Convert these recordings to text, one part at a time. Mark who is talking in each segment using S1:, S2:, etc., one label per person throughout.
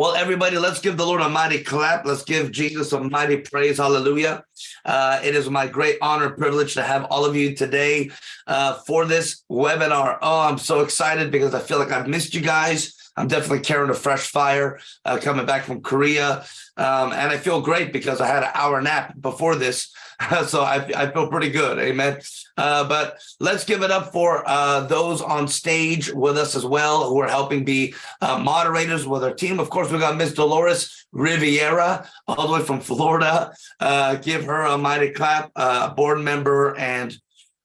S1: Well, everybody, let's give the Lord a mighty clap. Let's give Jesus a mighty praise. Hallelujah. Uh, it is my great honor privilege to have all of you today uh, for this webinar. Oh, I'm so excited because I feel like I've missed you guys. I'm definitely carrying a fresh fire uh, coming back from Korea. Um, and I feel great because I had an hour nap before this. so I, I, feel pretty good. Amen. Uh, but let's give it up for uh, those on stage with us as well who are helping be uh, moderators with our team. Of course, we got Miss Dolores Riviera all the way from Florida. Uh, give her a mighty clap, uh, board member and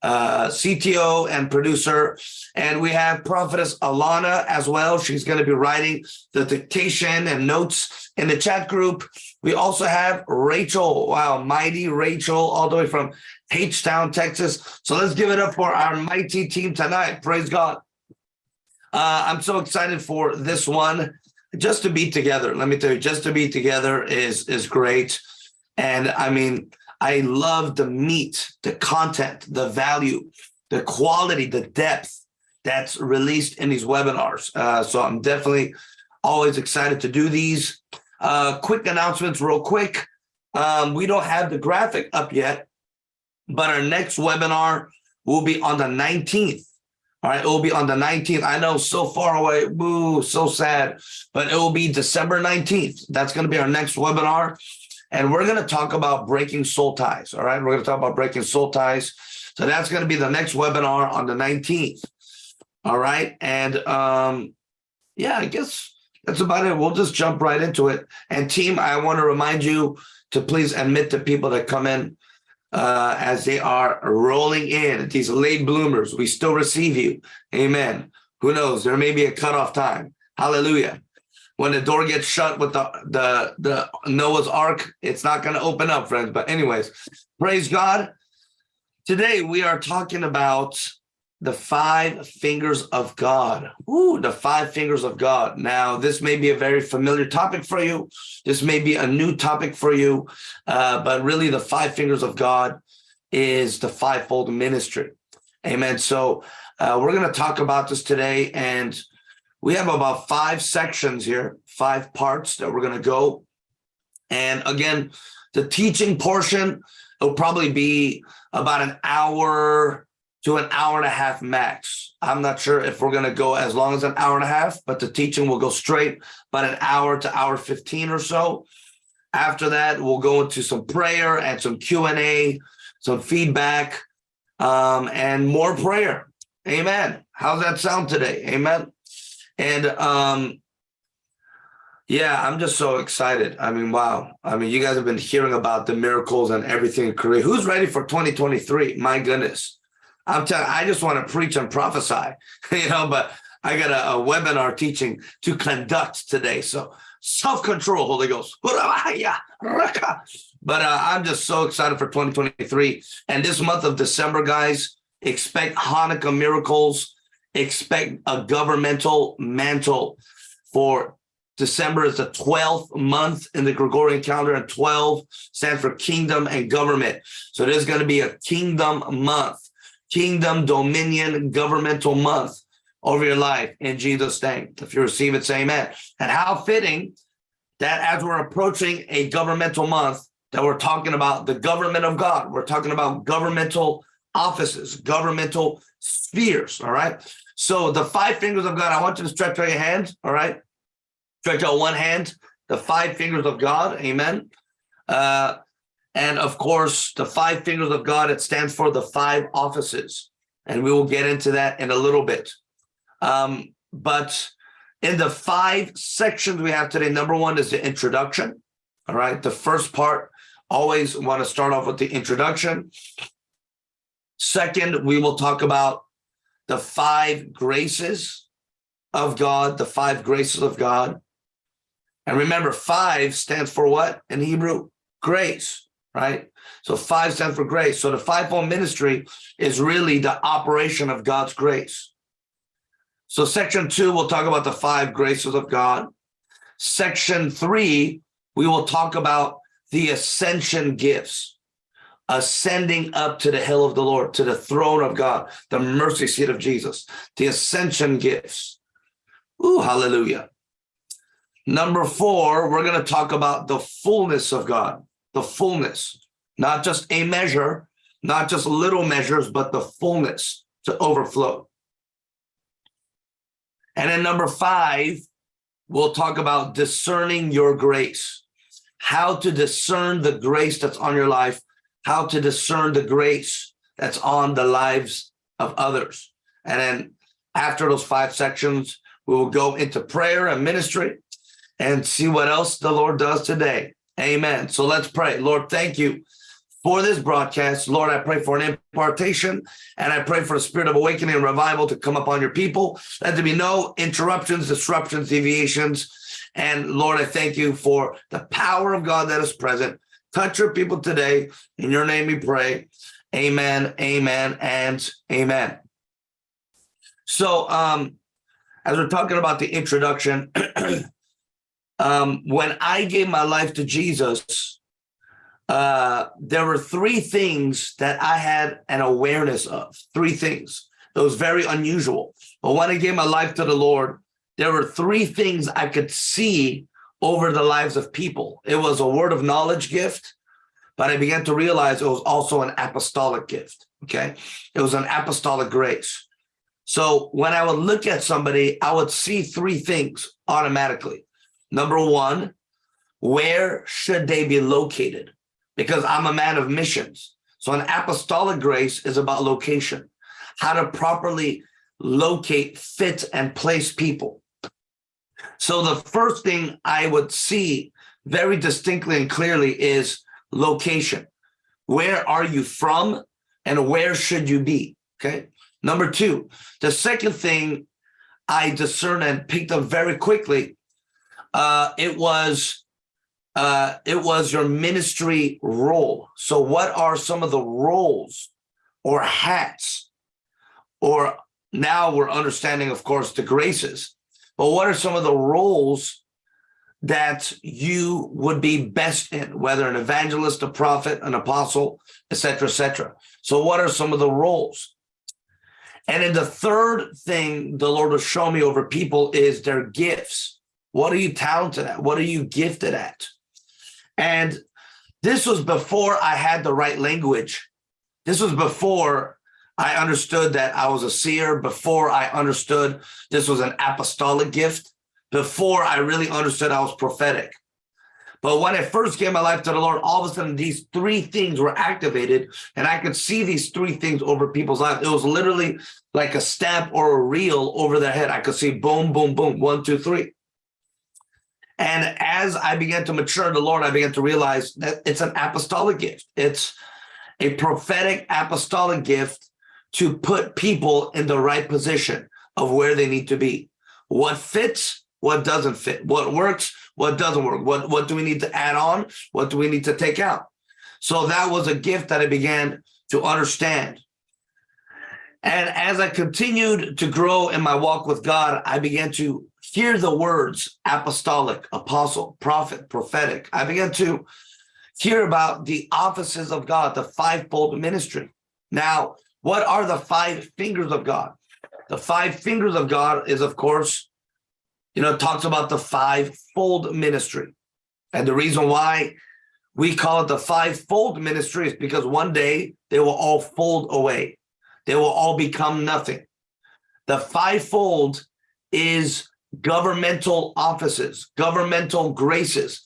S1: uh, CTO and producer. And we have Prophetess Alana as well. She's going to be writing the dictation and notes in the chat group. We also have Rachel. Wow, mighty Rachel, all the way from H-Town, Texas. So let's give it up for our mighty team tonight. Praise God. Uh, I'm so excited for this one. Just to be together, let me tell you, just to be together is is great. And I mean, I love the meat, the content, the value, the quality, the depth that's released in these webinars. Uh, so I'm definitely always excited to do these. Uh, quick announcements real quick. Um, we don't have the graphic up yet, but our next webinar will be on the 19th. All right, it will be on the 19th. I know so far away, boo, so sad, but it will be December 19th. That's going to be our next webinar. And we're going to talk about breaking soul ties. All right. We're going to talk about breaking soul ties. So that's going to be the next webinar on the 19th. All right. And um, yeah, I guess that's about it. We'll just jump right into it. And team, I want to remind you to please admit the people that come in uh, as they are rolling in, these late bloomers. We still receive you. Amen. Who knows? There may be a cutoff time. Hallelujah when the door gets shut with the the the Noah's Ark, it's not going to open up, friends. But anyways, praise God. Today we are talking about the five fingers of God. Ooh, the five fingers of God. Now, this may be a very familiar topic for you. This may be a new topic for you, uh, but really the five fingers of God is the fivefold ministry. Amen. So uh, we're going to talk about this today and we have about five sections here, five parts that we're going to go. And again, the teaching portion will probably be about an hour to an hour and a half max. I'm not sure if we're going to go as long as an hour and a half, but the teaching will go straight about an hour to hour 15 or so. After that, we'll go into some prayer and some Q&A, some feedback, um, and more prayer. Amen. How's that sound today? Amen. And um, yeah, I'm just so excited. I mean, wow. I mean, you guys have been hearing about the miracles and everything in Korea. Who's ready for 2023? My goodness. I'm telling I just want to preach and prophesy, you know, but I got a, a webinar teaching to conduct today. So self-control, Holy Ghost. But uh, I'm just so excited for 2023. And this month of December, guys, expect Hanukkah miracles expect a governmental mantle for December is the 12th month in the Gregorian calendar, and 12 stands for kingdom and government. So there's going to be a kingdom month, kingdom, dominion, governmental month over your life in Jesus' name. If you receive it, say amen. And how fitting that as we're approaching a governmental month, that we're talking about the government of God. We're talking about governmental offices, governmental spheres, all right? So the five fingers of God, I want you to stretch out your hands, all right? Stretch out one hand, the five fingers of God, amen. Uh, and of course, the five fingers of God, it stands for the five offices. And we will get into that in a little bit. Um, but in the five sections we have today, number one is the introduction. All right, the first part, always want to start off with the introduction. Second, we will talk about the five graces of God, the five graces of God. And remember, five stands for what in Hebrew? Grace, right? So five stands for grace. So the fivefold ministry is really the operation of God's grace. So section two, we'll talk about the five graces of God. Section three, we will talk about the ascension gifts ascending up to the hill of the Lord, to the throne of God, the mercy seat of Jesus, the ascension gifts. Ooh, hallelujah. Number four, we're going to talk about the fullness of God, the fullness, not just a measure, not just little measures, but the fullness to overflow. And then number five, we'll talk about discerning your grace, how to discern the grace that's on your life, how to discern the grace that's on the lives of others. And then after those five sections, we will go into prayer and ministry and see what else the Lord does today. Amen. So let's pray. Lord, thank you for this broadcast. Lord, I pray for an impartation and I pray for a spirit of awakening and revival to come upon your people. Let there be no interruptions, disruptions, deviations. And Lord, I thank you for the power of God that is present. Touch your people today. In your name we pray. Amen, amen, and amen. So um, as we're talking about the introduction, um, when I gave my life to Jesus, uh, there were three things that I had an awareness of, three things. Was very unusual. But when I gave my life to the Lord, there were three things I could see over the lives of people. It was a word of knowledge gift, but I began to realize it was also an apostolic gift, okay? It was an apostolic grace. So when I would look at somebody, I would see three things automatically. Number one, where should they be located? Because I'm a man of missions. So an apostolic grace is about location, how to properly locate, fit, and place people. So the first thing I would see very distinctly and clearly is location. Where are you from and where should you be? Okay. Number two, the second thing I discerned and picked up very quickly, uh, it was uh, it was your ministry role. So what are some of the roles or hats or now we're understanding, of course, the graces, but what are some of the roles that you would be best in, whether an evangelist, a prophet, an apostle, etc., etc. So what are some of the roles? And then the third thing the Lord will show me over people is their gifts. What are you talented at? What are you gifted at? And this was before I had the right language. This was before I understood that I was a seer, before I understood this was an apostolic gift, before I really understood I was prophetic. But when I first gave my life to the Lord, all of a sudden these three things were activated and I could see these three things over people's lives. It was literally like a stamp or a reel over their head. I could see boom, boom, boom, one, two, three. And as I began to mature in the Lord, I began to realize that it's an apostolic gift. It's a prophetic apostolic gift to put people in the right position of where they need to be. What fits, what doesn't fit, what works, what doesn't work, what, what do we need to add on, what do we need to take out. So that was a gift that I began to understand. And as I continued to grow in my walk with God, I began to hear the words apostolic, apostle, prophet, prophetic. I began to hear about the offices of God, the fivefold ministry. Now, what are the five fingers of God? The five fingers of God is, of course, you know, talks about the five-fold ministry. And the reason why we call it the five-fold ministry is because one day they will all fold away. They will all become nothing. The fivefold is governmental offices, governmental graces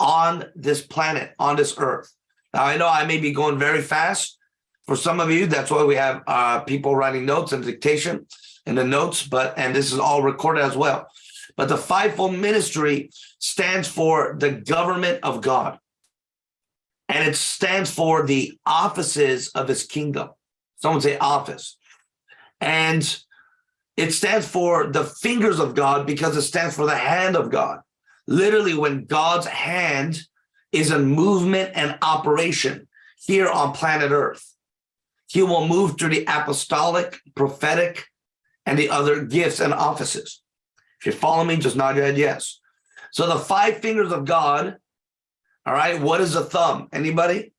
S1: on this planet, on this earth. Now, I know I may be going very fast. For some of you, that's why we have uh, people writing notes and dictation in the notes, but and this is all recorded as well. But the fivefold ministry stands for the government of God. And it stands for the offices of his kingdom. Someone say office. And it stands for the fingers of God because it stands for the hand of God. Literally, when God's hand is in movement and operation here on planet Earth, he will move through the apostolic, prophetic, and the other gifts and offices. If you follow me, just nod your head yes. So the five fingers of God, all right, what is the thumb? Anybody?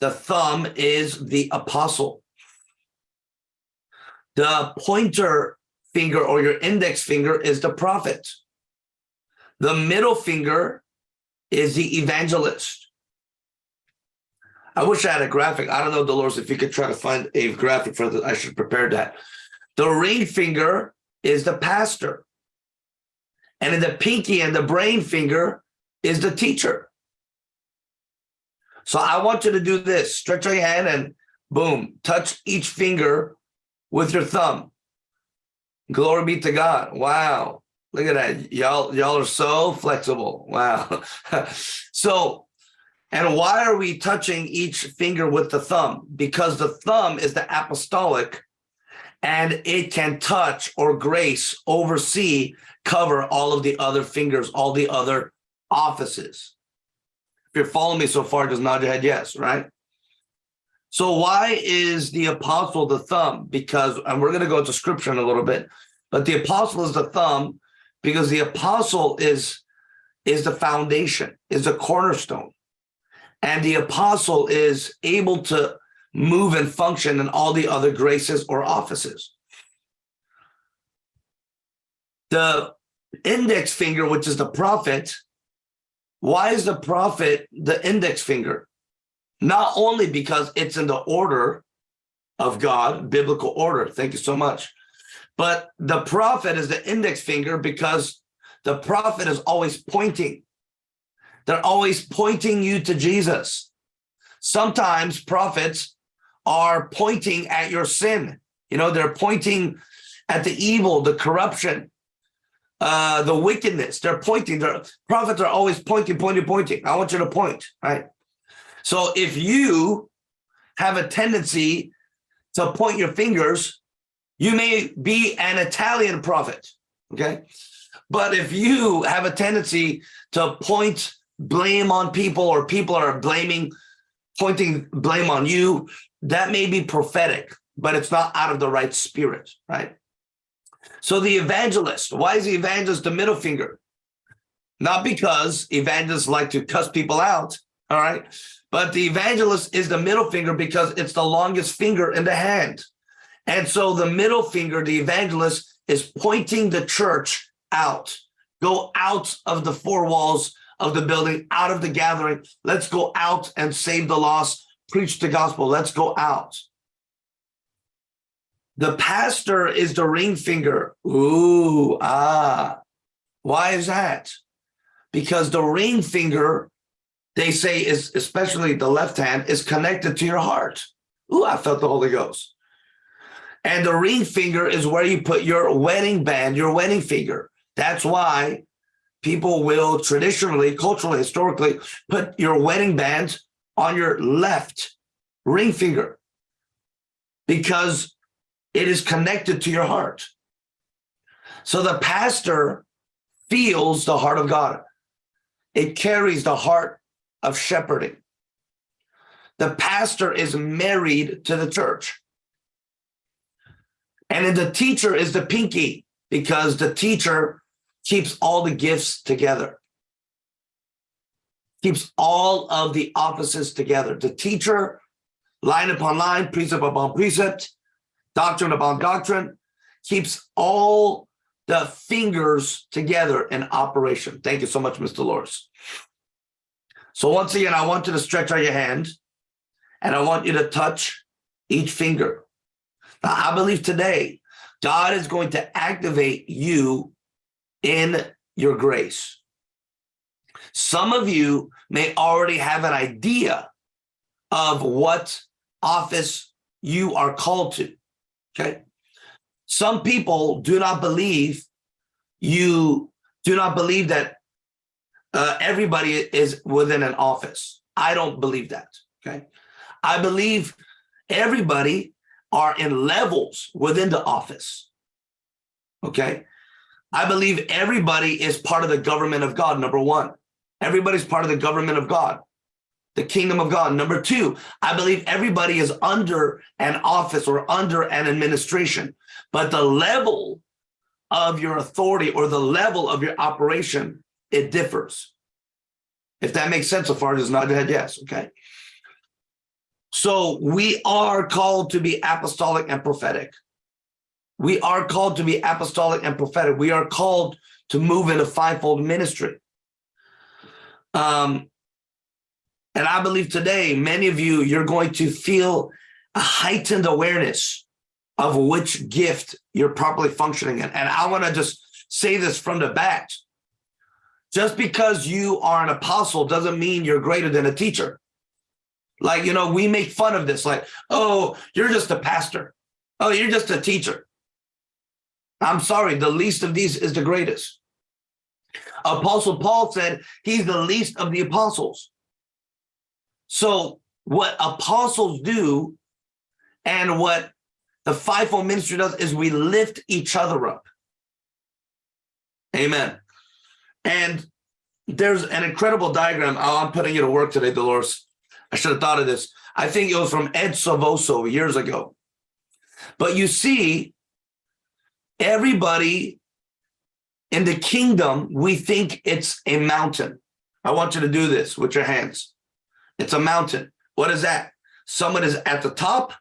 S1: The thumb is the apostle. The pointer finger or your index finger is the prophet. The middle finger is the evangelist. I wish I had a graphic. I don't know, Dolores, if you could try to find a graphic for that. I should prepare that. The ring finger is the pastor. And in the pinky and the brain finger is the teacher. So I want you to do this. Stretch your hand and boom, touch each finger with your thumb. Glory be to God. Wow. Look at that. Y'all, y'all are so flexible. Wow. so, and why are we touching each finger with the thumb? Because the thumb is the apostolic and it can touch or grace, oversee, cover all of the other fingers, all the other offices. If you're following me so far, just nod your head yes, right? So why is the apostle the thumb? Because, and we're going to go to scripture in a little bit, but the apostle is the thumb because the apostle is, is the foundation, is the cornerstone. And the apostle is able to move and function in all the other graces or offices. The index finger, which is the prophet, why is the prophet the index finger? Not only because it's in the order of God, biblical order, thank you so much, but the prophet is the index finger because the prophet is always pointing. They're always pointing you to Jesus. Sometimes prophets are pointing at your sin. You know, they're pointing at the evil, the corruption, uh, the wickedness. They're pointing. Their prophets are always pointing, pointing, pointing. I want you to point, right? So if you have a tendency to point your fingers, you may be an Italian prophet, okay? But if you have a tendency to point blame on people or people are blaming, pointing blame on you, that may be prophetic, but it's not out of the right spirit, right? So the evangelist, why is the evangelist the middle finger? Not because evangelists like to cuss people out, all right? But the evangelist is the middle finger because it's the longest finger in the hand. And so the middle finger, the evangelist, is pointing the church out. Go out of the four walls of the building, out of the gathering. Let's go out and save the lost, preach the gospel. Let's go out. The pastor is the ring finger. Ooh, ah. Why is that? Because the ring finger, they say is, especially the left hand, is connected to your heart. Ooh, I felt the Holy Ghost. And the ring finger is where you put your wedding band, your wedding finger. That's why people will traditionally, culturally, historically, put your wedding band on your left ring finger because it is connected to your heart. So the pastor feels the heart of God. It carries the heart of shepherding. The pastor is married to the church. And the teacher is the pinky because the teacher keeps all the gifts together, keeps all of the offices together. The teacher, line upon line, precept upon precept, doctrine upon doctrine, keeps all the fingers together in operation. Thank you so much, Mr. Loris. So once again, I want you to stretch out your hand and I want you to touch each finger. Now, I believe today, God is going to activate you in your grace. Some of you may already have an idea of what office you are called to. Okay. Some people do not believe you do not believe that uh, everybody is within an office. I don't believe that. Okay. I believe everybody are in levels within the office. Okay. I believe everybody is part of the government of God, number one. Everybody's part of the government of God the kingdom of God. Number two, I believe everybody is under an office or under an administration, but the level of your authority or the level of your operation, it differs. If that makes sense so far, nod your head yes, okay? So we are called to be apostolic and prophetic. We are called to be apostolic and prophetic. We are called to move in a fivefold ministry. Um, and I believe today, many of you, you're going to feel a heightened awareness of which gift you're properly functioning in. And I want to just say this from the bat. Just because you are an apostle doesn't mean you're greater than a teacher. Like, you know, we make fun of this, like, oh, you're just a pastor. Oh, you're just a teacher. I'm sorry, the least of these is the greatest. Apostle Paul said he's the least of the apostles. So what apostles do and what the fivefold ministry does is we lift each other up. Amen. And there's an incredible diagram. Oh, I'm putting you to work today, Dolores. I should have thought of this. I think it was from Ed Silvoso years ago. But you see, everybody in the kingdom, we think it's a mountain. I want you to do this with your hands. It's a mountain. What is that? Someone is at the top,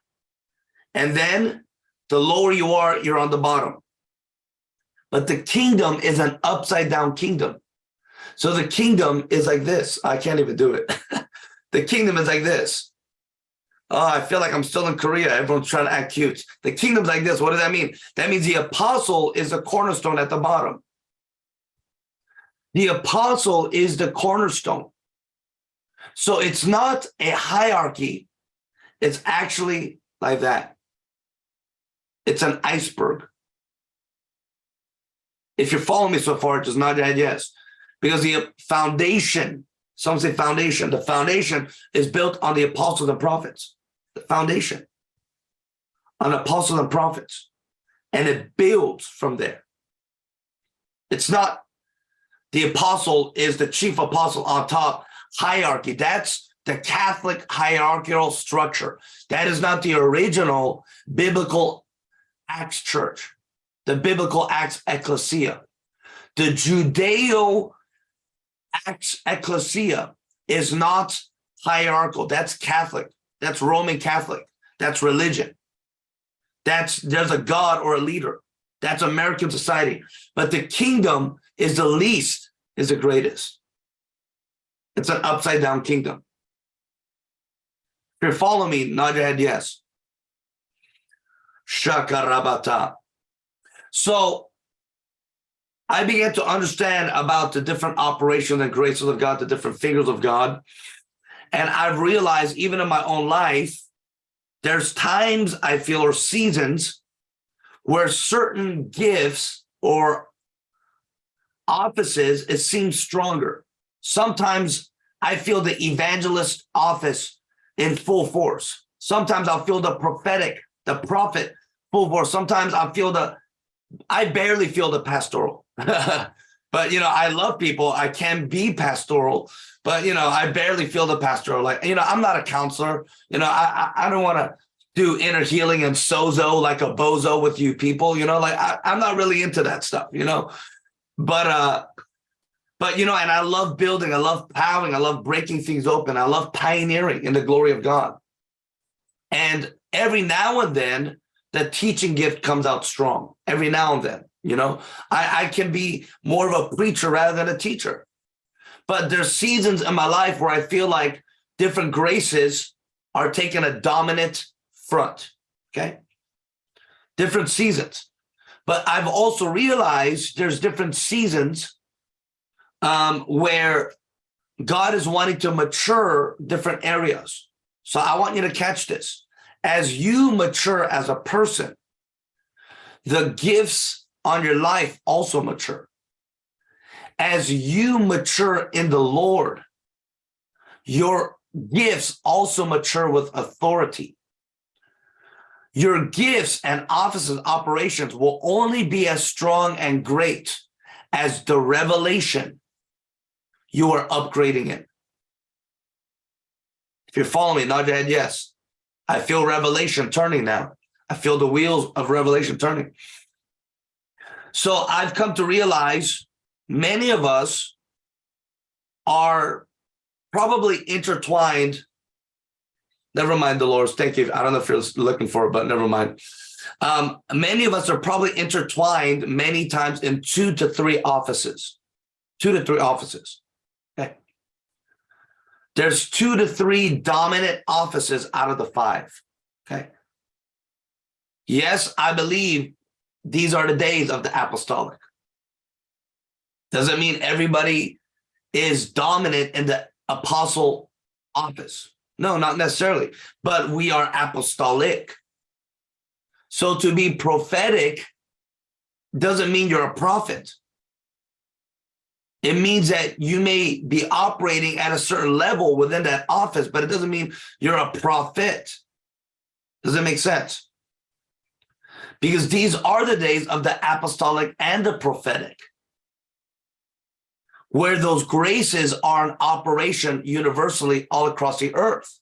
S1: and then the lower you are, you're on the bottom. But the kingdom is an upside down kingdom. So the kingdom is like this. I can't even do it. the kingdom is like this. Oh, I feel like I'm still in Korea. Everyone's trying to act cute. The kingdom's like this. What does that mean? That means the apostle is the cornerstone at the bottom. The apostle is the cornerstone. So it's not a hierarchy. It's actually like that. It's an iceberg. If you're following me so far, just nod your head yes. Because the foundation, some say foundation, the foundation is built on the apostles and prophets. The foundation on apostles and prophets. And it builds from there. It's not the apostle is the chief apostle on top hierarchy. That's the Catholic hierarchical structure. That is not the original biblical Acts church, the biblical Acts ecclesia. The Judeo Acts ecclesia is not hierarchical. That's Catholic. That's Roman Catholic. That's religion. That's there's a God or a leader. That's American society. But the kingdom is the least, is the greatest. It's an upside down kingdom. If you're following me, nod your head yes. Shakarabata. So I began to understand about the different operations and graces of God, the different figures of God. And I've realized even in my own life, there's times I feel or seasons where certain gifts or offices, it seems stronger. Sometimes I feel the evangelist office in full force. Sometimes I'll feel the prophetic, the prophet full force. Sometimes I feel the, I barely feel the pastoral. but, you know, I love people. I can be pastoral, but, you know, I barely feel the pastoral. Like, you know, I'm not a counselor. You know, I, I, I don't want to do inner healing and sozo like a bozo with you people, you know, like I, I'm not really into that stuff, you know, but, uh, but, you know, and I love building, I love plowing, I love breaking things open. I love pioneering in the glory of God. And every now and then, the teaching gift comes out strong. Every now and then, you know, I, I can be more of a preacher rather than a teacher. But there's seasons in my life where I feel like different graces are taking a dominant front, okay? Different seasons. But I've also realized there's different seasons um, where God is wanting to mature different areas. So I want you to catch this. As you mature as a person, the gifts on your life also mature. As you mature in the Lord, your gifts also mature with authority. Your gifts and offices operations will only be as strong and great as the revelation you are upgrading it. If you're following me, nod your head yes. I feel revelation turning now. I feel the wheels of revelation turning. So I've come to realize many of us are probably intertwined. Never mind, the Dolores. Thank you. I don't know if you're looking for it, but never mind. Um, many of us are probably intertwined many times in two to three offices, two to three offices. There's two to three dominant offices out of the five. Okay. Yes, I believe these are the days of the apostolic. Doesn't mean everybody is dominant in the apostle office. No, not necessarily, but we are apostolic. So to be prophetic doesn't mean you're a prophet. It means that you may be operating at a certain level within that office, but it doesn't mean you're a prophet. Does it make sense? Because these are the days of the apostolic and the prophetic where those graces are in operation universally all across the earth.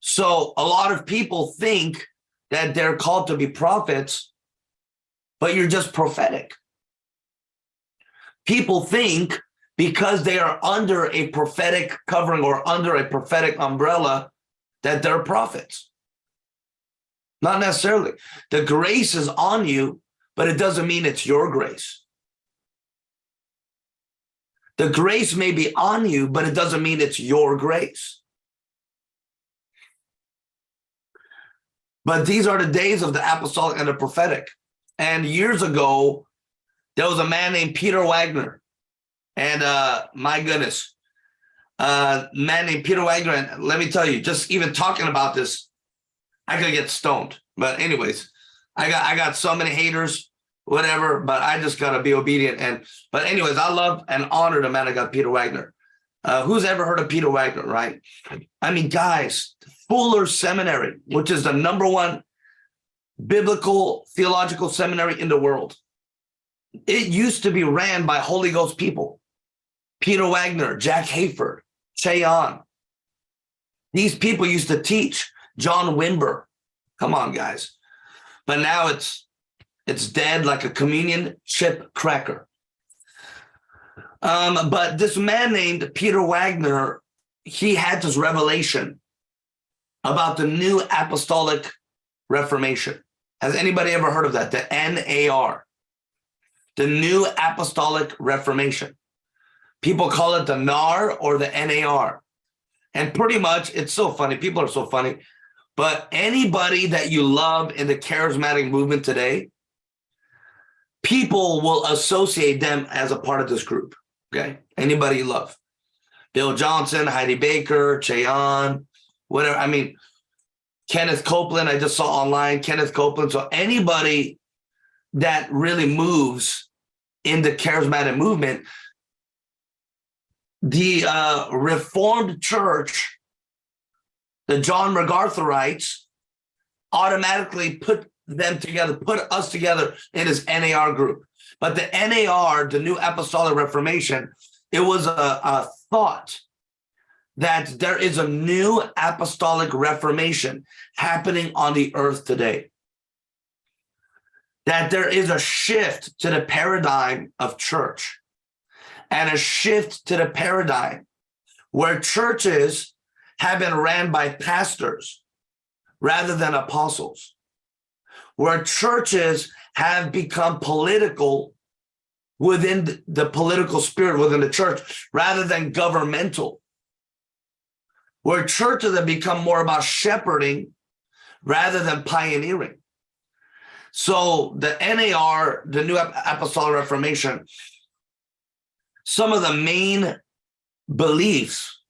S1: So a lot of people think that they're called to be prophets, but you're just prophetic. People think because they are under a prophetic covering or under a prophetic umbrella that they're prophets. Not necessarily. The grace is on you, but it doesn't mean it's your grace. The grace may be on you, but it doesn't mean it's your grace. But these are the days of the apostolic and the prophetic. And years ago, there was a man named Peter Wagner. And uh, my goodness, uh, man named Peter Wagner. And let me tell you, just even talking about this, I could get stoned. But anyways, I got I got so many haters whatever, but I just got to be obedient. And, but anyways, I love and honor the man of God, Peter Wagner. Uh, who's ever heard of Peter Wagner, right? I mean, guys, Fuller Seminary, which is the number one biblical theological seminary in the world. It used to be ran by Holy Ghost people. Peter Wagner, Jack Hayford, Ché Ahn. These people used to teach John Wimber. Come on, guys. But now it's it's dead like a communion chip cracker. Um, but this man named Peter Wagner, he had this revelation about the new apostolic reformation. Has anybody ever heard of that? The NAR, the new apostolic reformation. People call it the NAR or the NAR. And pretty much, it's so funny. People are so funny. But anybody that you love in the charismatic movement today, people will associate them as a part of this group. Okay. Anybody you love. Bill Johnson, Heidi Baker, Ahn, whatever. I mean, Kenneth Copeland, I just saw online, Kenneth Copeland. So anybody that really moves in the charismatic movement, the uh, Reformed Church, the John MacArthurites, automatically put them together, put us together in his NAR group. But the NAR, the New Apostolic Reformation, it was a, a thought that there is a new apostolic reformation happening on the earth today. That there is a shift to the paradigm of church and a shift to the paradigm where churches have been ran by pastors rather than apostles where churches have become political within the political spirit within the church rather than governmental where churches have become more about shepherding rather than pioneering so the nar the new apostolic reformation some of the main beliefs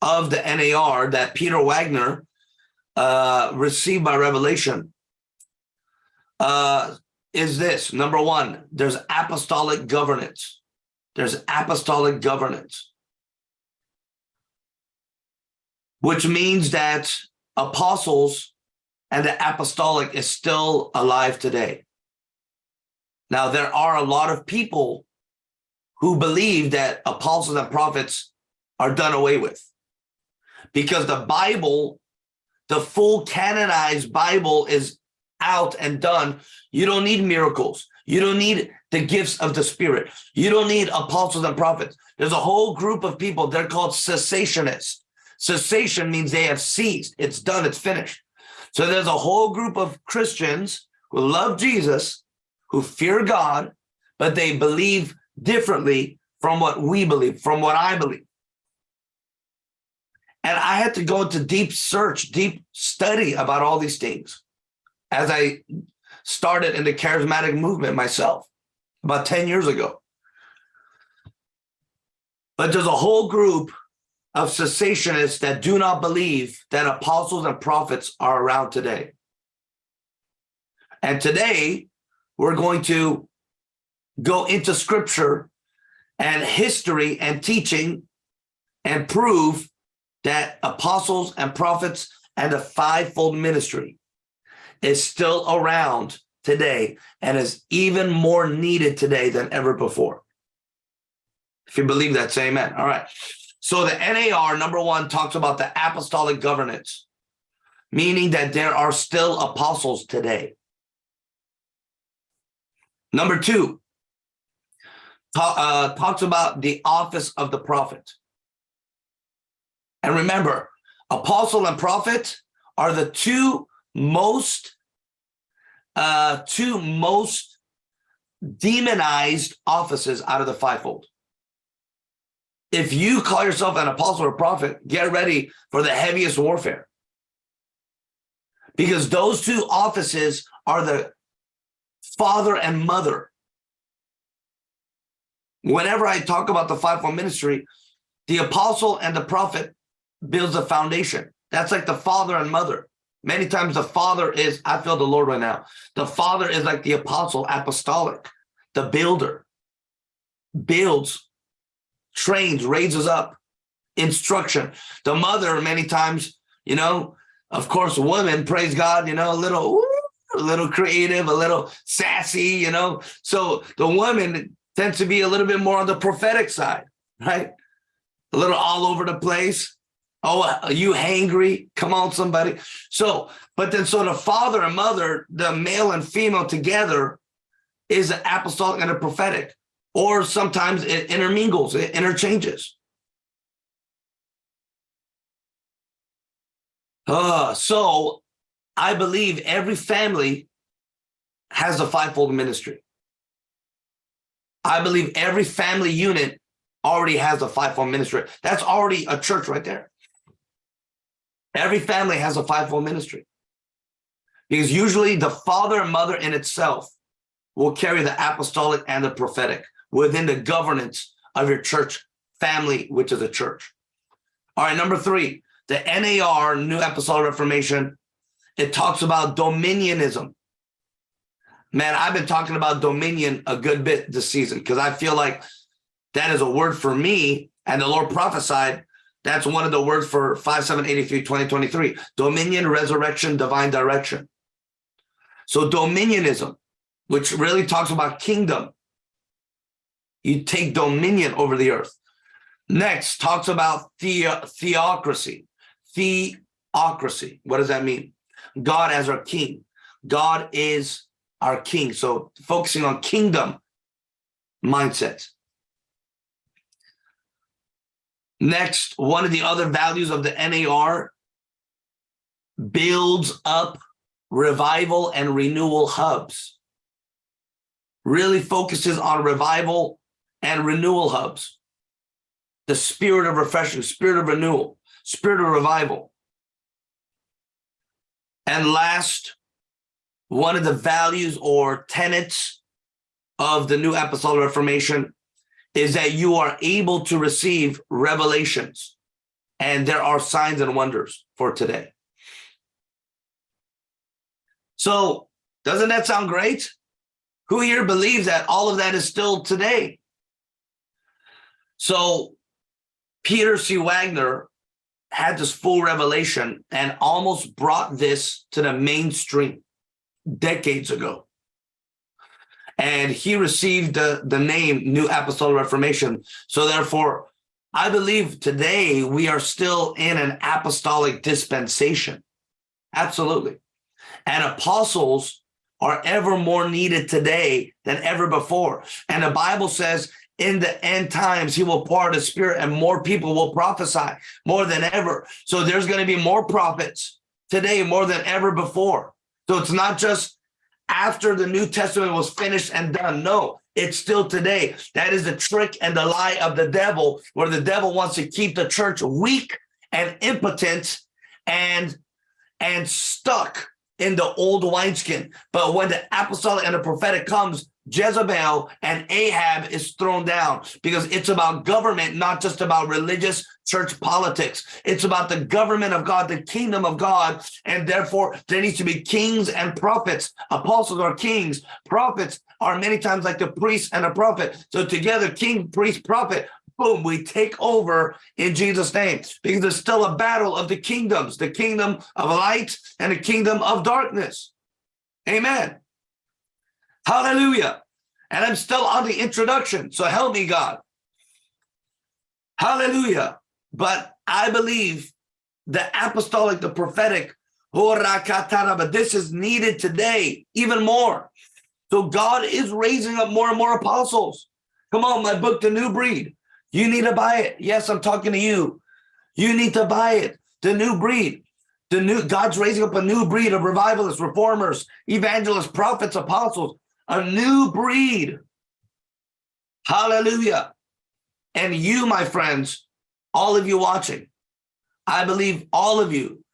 S1: of the nar that peter wagner uh, received by revelation uh, is this. Number one, there's apostolic governance. There's apostolic governance, which means that apostles and the apostolic is still alive today. Now, there are a lot of people who believe that apostles and prophets are done away with because the Bible, the full canonized Bible is out and done. You don't need miracles. You don't need the gifts of the spirit. You don't need apostles and prophets. There's a whole group of people. They're called cessationists. Cessation means they have ceased. It's done. It's finished. So there's a whole group of Christians who love Jesus, who fear God, but they believe differently from what we believe, from what I believe. And I had to go into deep search, deep study about all these things as I started in the charismatic movement myself about 10 years ago. But there's a whole group of cessationists that do not believe that apostles and prophets are around today. And today, we're going to go into scripture and history and teaching and prove that apostles and prophets and the fivefold ministry is still around today and is even more needed today than ever before. If you believe that, say amen. All right. So the NAR, number one, talks about the apostolic governance, meaning that there are still apostles today. Number two, uh, talks about the office of the prophet. And remember, apostle and prophet are the two most uh, two most demonized offices out of the fivefold. If you call yourself an apostle or prophet, get ready for the heaviest warfare. Because those two offices are the father and mother. Whenever I talk about the fivefold ministry, the apostle and the prophet builds a foundation. That's like the father and mother. Many times the father is, I feel the Lord right now. The father is like the apostle, apostolic, the builder, builds, trains, raises up, instruction. The mother, many times, you know, of course, women, praise God, you know, a little, a little creative, a little sassy, you know. So the woman tends to be a little bit more on the prophetic side, right? A little all over the place. Oh, are you hangry? Come on, somebody. So, but then so the father and mother, the male and female together is an apostolic and a prophetic, or sometimes it intermingles, it interchanges. Uh, so I believe every family has a fivefold ministry. I believe every family unit already has a fivefold ministry. That's already a church right there. Every family has a fivefold ministry because usually the father and mother in itself will carry the apostolic and the prophetic within the governance of your church family, which is a church. All right, number three, the NAR, New Apostolic Reformation, it talks about dominionism. Man, I've been talking about dominion a good bit this season because I feel like that is a word for me and the Lord prophesied that's one of the words for 5783 2023. Dominion, resurrection, divine direction. So dominionism, which really talks about kingdom. You take dominion over the earth. Next, talks about the, theocracy. Theocracy. What does that mean? God as our king. God is our king. So focusing on kingdom mindset. Next, one of the other values of the NAR builds up revival and renewal hubs. Really focuses on revival and renewal hubs. The spirit of refreshing, spirit of renewal, spirit of revival. And last, one of the values or tenets of the New Apostolic Reformation is that you are able to receive revelations and there are signs and wonders for today. So doesn't that sound great? Who here believes that all of that is still today? So Peter C. Wagner had this full revelation and almost brought this to the mainstream decades ago and he received the, the name New Apostolic Reformation. So therefore, I believe today we are still in an apostolic dispensation. Absolutely. And apostles are ever more needed today than ever before. And the Bible says in the end times, he will pour out his spirit and more people will prophesy more than ever. So there's going to be more prophets today more than ever before. So it's not just after the New Testament was finished and done. No, it's still today. That is the trick and the lie of the devil, where the devil wants to keep the church weak and impotent and and stuck in the old wineskin. But when the apostolic and the prophetic comes, Jezebel and Ahab is thrown down because it's about government, not just about religious church politics. It's about the government of God, the kingdom of God. And therefore, there needs to be kings and prophets. Apostles are kings. Prophets are many times like the priest and a prophet. So together, king, priest, prophet, boom, we take over in Jesus' name because there's still a battle of the kingdoms, the kingdom of light and the kingdom of darkness. Amen. Hallelujah. And I'm still on the introduction. So help me, God. Hallelujah. But I believe the apostolic, the prophetic, but this is needed today even more. So God is raising up more and more apostles. Come on, my book, The New Breed. You need to buy it. Yes, I'm talking to you. You need to buy it. The New Breed. The new God's raising up a new breed of revivalists, reformers, evangelists, prophets, apostles, a new breed. Hallelujah. And you, my friends, all of you watching, I believe all of you,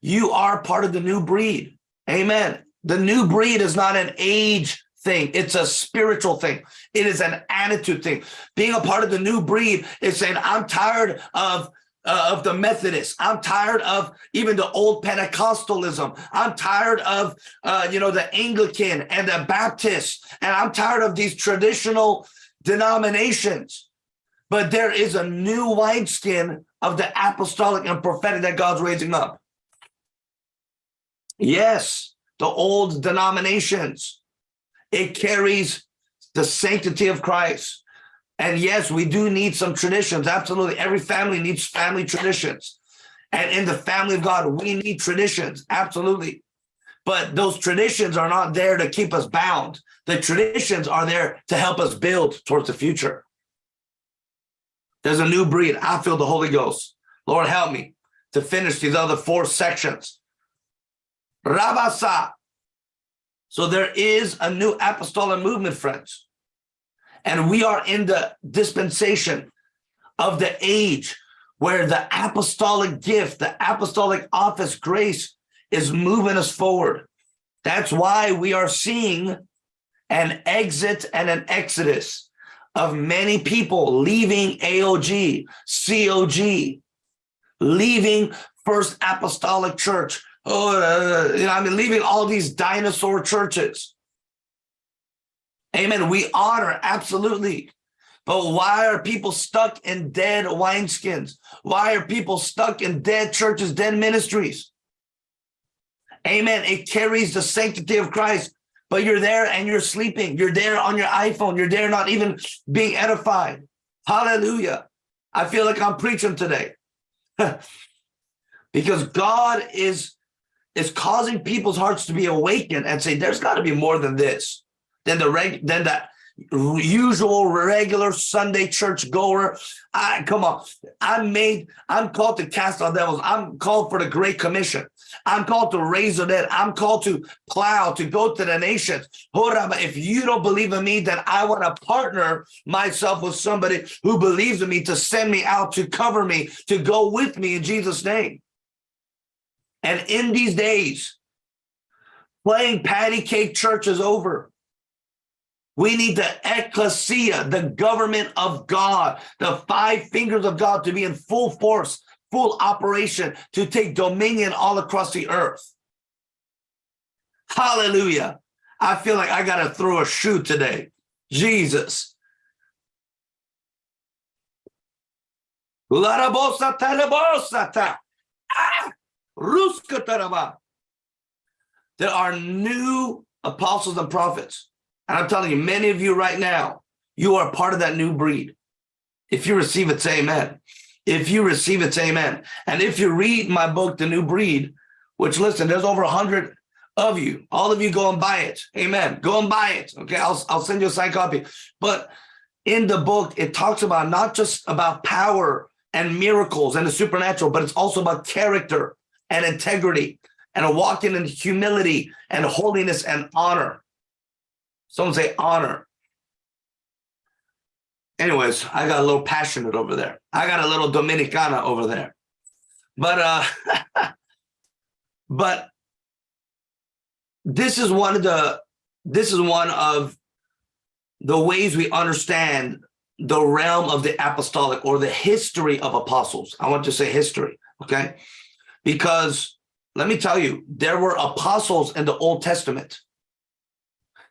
S1: you are part of the new breed. Amen. The new breed is not an age thing. It's a spiritual thing. It is an attitude thing. Being a part of the new breed is saying, I'm tired of uh, of the Methodists. I'm tired of even the old Pentecostalism. I'm tired of, uh, you know, the Anglican and the Baptist. And I'm tired of these traditional denominations. But there is a new wineskin of the apostolic and prophetic that God's raising up. Yes, the old denominations. It carries the sanctity of Christ. And yes, we do need some traditions. Absolutely. Every family needs family traditions. And in the family of God, we need traditions. Absolutely. But those traditions are not there to keep us bound. The traditions are there to help us build towards the future. There's a new breed. I feel the Holy Ghost. Lord, help me to finish these other four sections. Rabasa. So there is a new apostolic movement, friends. And we are in the dispensation of the age where the apostolic gift, the apostolic office grace is moving us forward. That's why we are seeing an exit and an exodus of many people leaving AOG, COG, leaving First Apostolic Church. Oh, uh, you know, I mean, leaving all these dinosaur churches Amen. We honor, absolutely. But why are people stuck in dead wineskins? Why are people stuck in dead churches, dead ministries? Amen. It carries the sanctity of Christ, but you're there and you're sleeping. You're there on your iPhone. You're there not even being edified. Hallelujah. I feel like I'm preaching today. because God is, is causing people's hearts to be awakened and say, there's got to be more than this than the reg than the usual regular Sunday church goer. I come on. I'm made, I'm called to cast out devils. I'm called for the Great Commission. I'm called to raise the dead. I'm called to plow, to go to the nations. Oh, if you don't believe in me, then I want to partner myself with somebody who believes in me to send me out, to cover me, to go with me in Jesus' name. And in these days, playing patty cake church is over. We need the ecclesia, the government of God, the five fingers of God to be in full force, full operation, to take dominion all across the earth. Hallelujah. I feel like I got to throw a shoe today. Jesus. Ah! There are new apostles and prophets. And I'm telling you, many of you right now, you are part of that new breed. If you receive it, say amen. If you receive it, say amen. And if you read my book, The New Breed, which listen, there's over a hundred of you. All of you go and buy it. Amen. Go and buy it. Okay, I'll, I'll send you a signed copy. But in the book, it talks about not just about power and miracles and the supernatural, but it's also about character and integrity and a walking in humility and holiness and honor. Someone say honor. Anyways, I got a little passionate over there. I got a little Dominicana over there. But uh but this is one of the this is one of the ways we understand the realm of the apostolic or the history of apostles. I want to say history, okay? Because let me tell you, there were apostles in the Old Testament.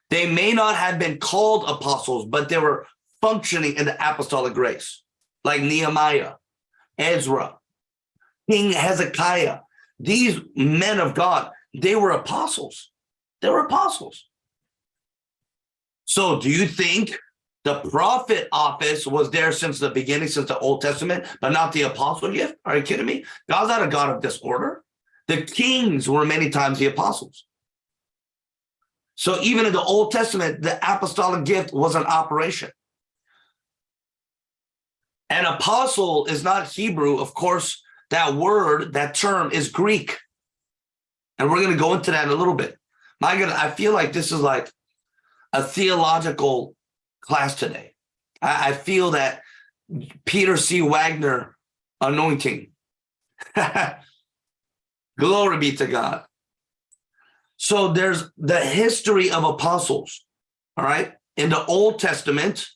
S1: They may not have been called apostles, but they were functioning in the apostolic grace, like Nehemiah, Ezra, King Hezekiah. These men of God, they were apostles. They were apostles. So do you think the prophet office was there since the beginning, since the Old Testament, but not the apostle gift? Are you kidding me? God's not a God of disorder. The kings were many times the apostles. So even in the Old Testament, the apostolic gift was an operation. An apostle is not Hebrew. Of course, that word, that term is Greek. And we're going to go into that in a little bit. My God, I feel like this is like a theological class today. I, I feel that Peter C. Wagner anointing. Glory be to God. So there's the history of apostles, all right? In the Old Testament,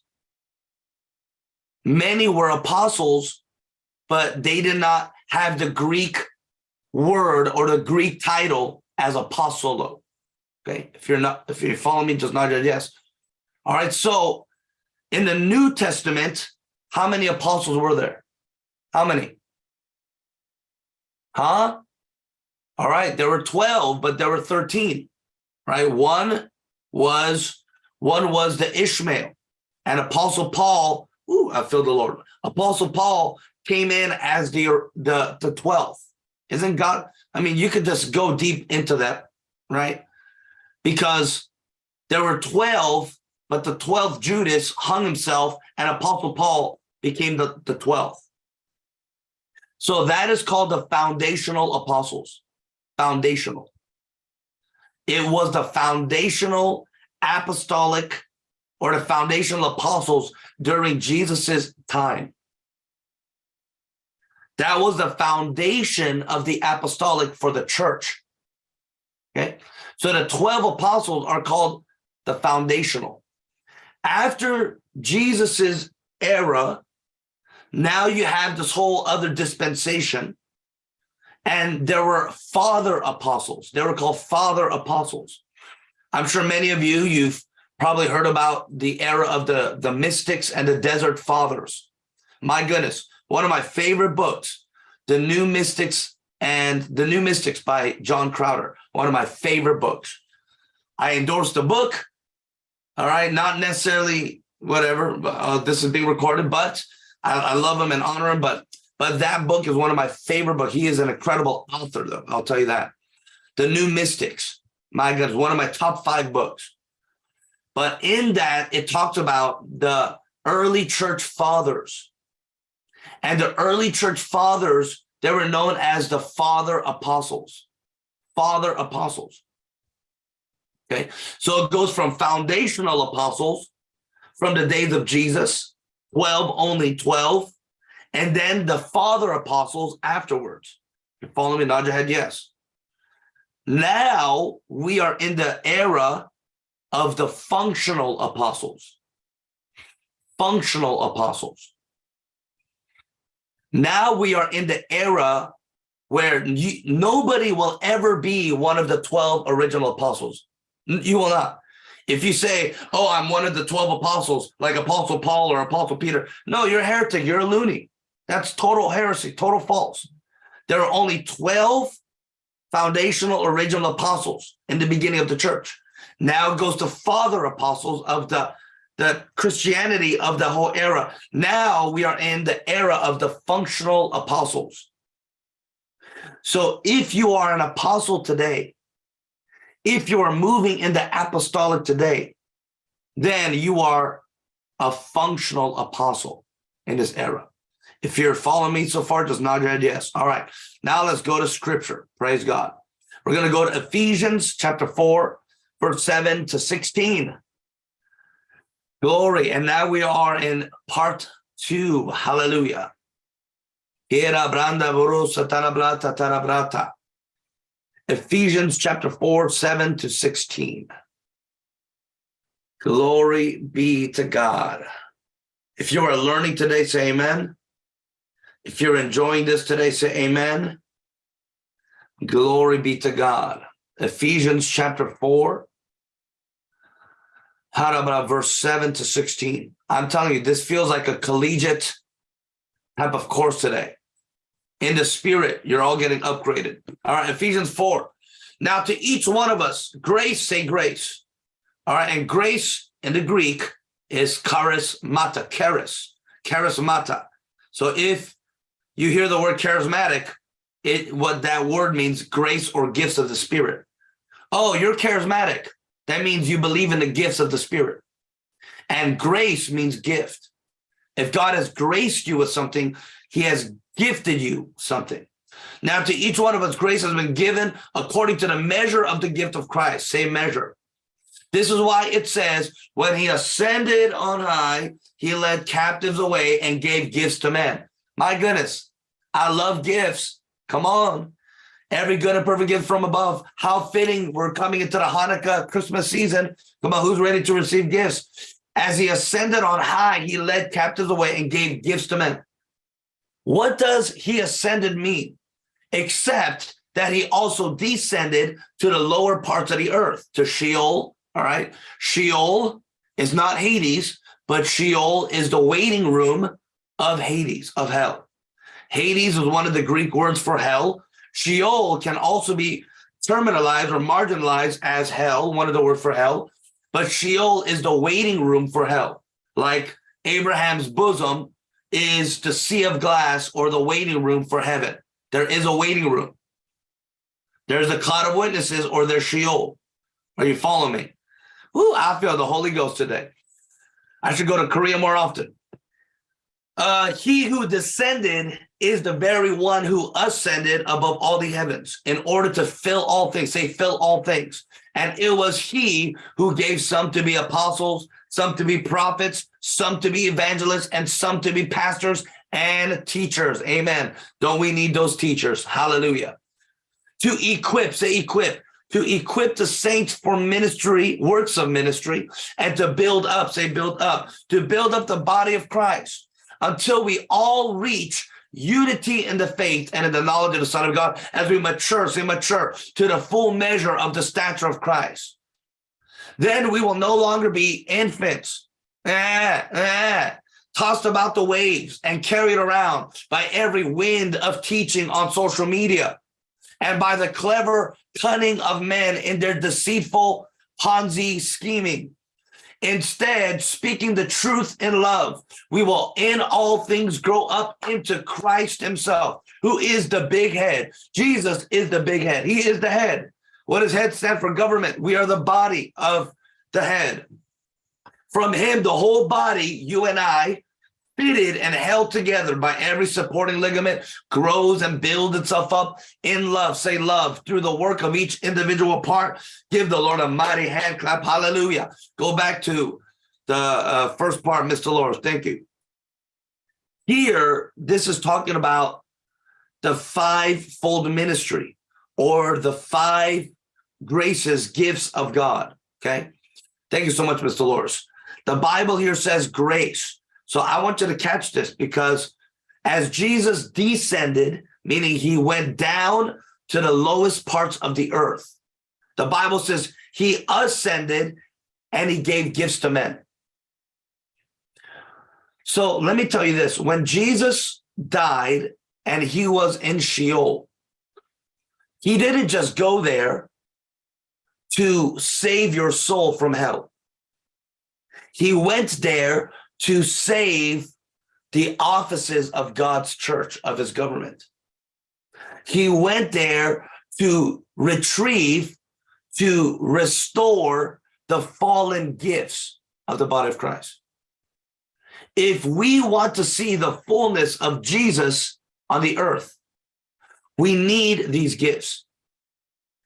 S1: many were apostles, but they did not have the Greek word or the Greek title as apostolo. Okay, if you're not, if you follow me, just nod your yes. All right, so in the New Testament, how many apostles were there? How many? Huh? All right, there were 12, but there were 13, right? One was one was the Ishmael and Apostle Paul. Ooh, I feel the Lord. Apostle Paul came in as the the the 12th. Isn't God? I mean, you could just go deep into that, right? Because there were 12, but the 12th Judas hung himself and Apostle Paul became the, the 12th. So that is called the foundational apostles foundational. It was the foundational apostolic or the foundational apostles during Jesus's time. That was the foundation of the apostolic for the church. Okay, so the 12 apostles are called the foundational. After Jesus's era, now you have this whole other dispensation and there were father apostles. They were called father apostles. I'm sure many of you, you've probably heard about the era of the, the mystics and the desert fathers. My goodness, one of my favorite books, The New Mystics and The New Mystics by John Crowder, one of my favorite books. I endorsed the book, all right, not necessarily whatever, uh, this is being recorded, but I, I love him and honor him, but but that book is one of my favorite books. He is an incredible author, though. I'll tell you that. The New Mystics, my God, is one of my top five books. But in that, it talks about the early church fathers. And the early church fathers, they were known as the father apostles. Father apostles. Okay, so it goes from foundational apostles from the days of Jesus, 12, only 12, and then the father apostles afterwards. You follow me? Nod your head, yes. Now we are in the era of the functional apostles. Functional apostles. Now we are in the era where you, nobody will ever be one of the 12 original apostles. You will not. If you say, oh, I'm one of the 12 apostles, like Apostle Paul or Apostle Peter, no, you're a heretic, you're a loony. That's total heresy, total false. There are only 12 foundational original apostles in the beginning of the church. Now it goes to father apostles of the, the Christianity of the whole era. Now we are in the era of the functional apostles. So if you are an apostle today, if you are moving in the apostolic today, then you are a functional apostle in this era. If you're following me so far, just nod your head yes. All right. Now let's go to scripture. Praise God. We're going to go to Ephesians chapter 4, verse 7 to 16. Glory. And now we are in part two. Hallelujah. Ephesians chapter 4, 7 to 16. Glory be to God. If you are learning today, say amen. If you're enjoying this today, say amen. Glory be to God. Ephesians chapter 4, how about verse 7 to 16. I'm telling you, this feels like a collegiate type of course today. In the spirit, you're all getting upgraded. All right, Ephesians 4. Now to each one of us, grace, say grace. All right, and grace in the Greek is charismata, charis, charismata. So if you hear the word charismatic, it what that word means, grace or gifts of the spirit. Oh, you're charismatic. That means you believe in the gifts of the spirit. And grace means gift. If God has graced you with something, he has gifted you something. Now to each one of us, grace has been given according to the measure of the gift of Christ, same measure. This is why it says, when he ascended on high, he led captives away and gave gifts to men. My goodness, I love gifts. Come on. Every good and perfect gift from above. How fitting we're coming into the Hanukkah Christmas season. Come on, who's ready to receive gifts? As he ascended on high, he led captives away and gave gifts to men. What does he ascended mean? Except that he also descended to the lower parts of the earth, to Sheol, all right? Sheol is not Hades, but Sheol is the waiting room of Hades, of hell. Hades is one of the Greek words for hell. Sheol can also be terminalized or marginalized as hell, one of the words for hell. But Sheol is the waiting room for hell. Like Abraham's bosom is the sea of glass or the waiting room for heaven. There is a waiting room. There's a cloud of witnesses or there's Sheol. Are you following me? Ooh, I feel the Holy Ghost today. I should go to Korea more often. Uh, he who descended is the very one who ascended above all the heavens in order to fill all things. Say, fill all things. And it was he who gave some to be apostles, some to be prophets, some to be evangelists, and some to be pastors and teachers. Amen. Don't we need those teachers? Hallelujah. To equip, say equip, to equip the saints for ministry, works of ministry, and to build up, say build up, to build up the body of Christ until we all reach unity in the faith and in the knowledge of the Son of God as we mature, say mature to the full measure of the stature of Christ. Then we will no longer be infants, eh, eh, tossed about the waves and carried around by every wind of teaching on social media and by the clever cunning of men in their deceitful Ponzi scheming. Instead, speaking the truth in love, we will in all things grow up into Christ himself, who is the big head. Jesus is the big head. He is the head. What does head stand for? Government. We are the body of the head. From him, the whole body, you and I, fitted and held together by every supporting ligament, grows and builds itself up in love. Say love through the work of each individual part. Give the Lord a mighty hand clap. Hallelujah. Go back to the uh, first part, Mr. Dolores. Thank you. Here, this is talking about the five-fold ministry or the five graces, gifts of God. Okay. Thank you so much, Mr. Dolores. The Bible here says grace. So I want you to catch this because as Jesus descended, meaning he went down to the lowest parts of the earth, the Bible says he ascended and he gave gifts to men. So let me tell you this, when Jesus died and he was in Sheol, he didn't just go there to save your soul from hell. He went there to save the offices of God's church, of his government. He went there to retrieve, to restore the fallen gifts of the body of Christ. If we want to see the fullness of Jesus on the earth, we need these gifts.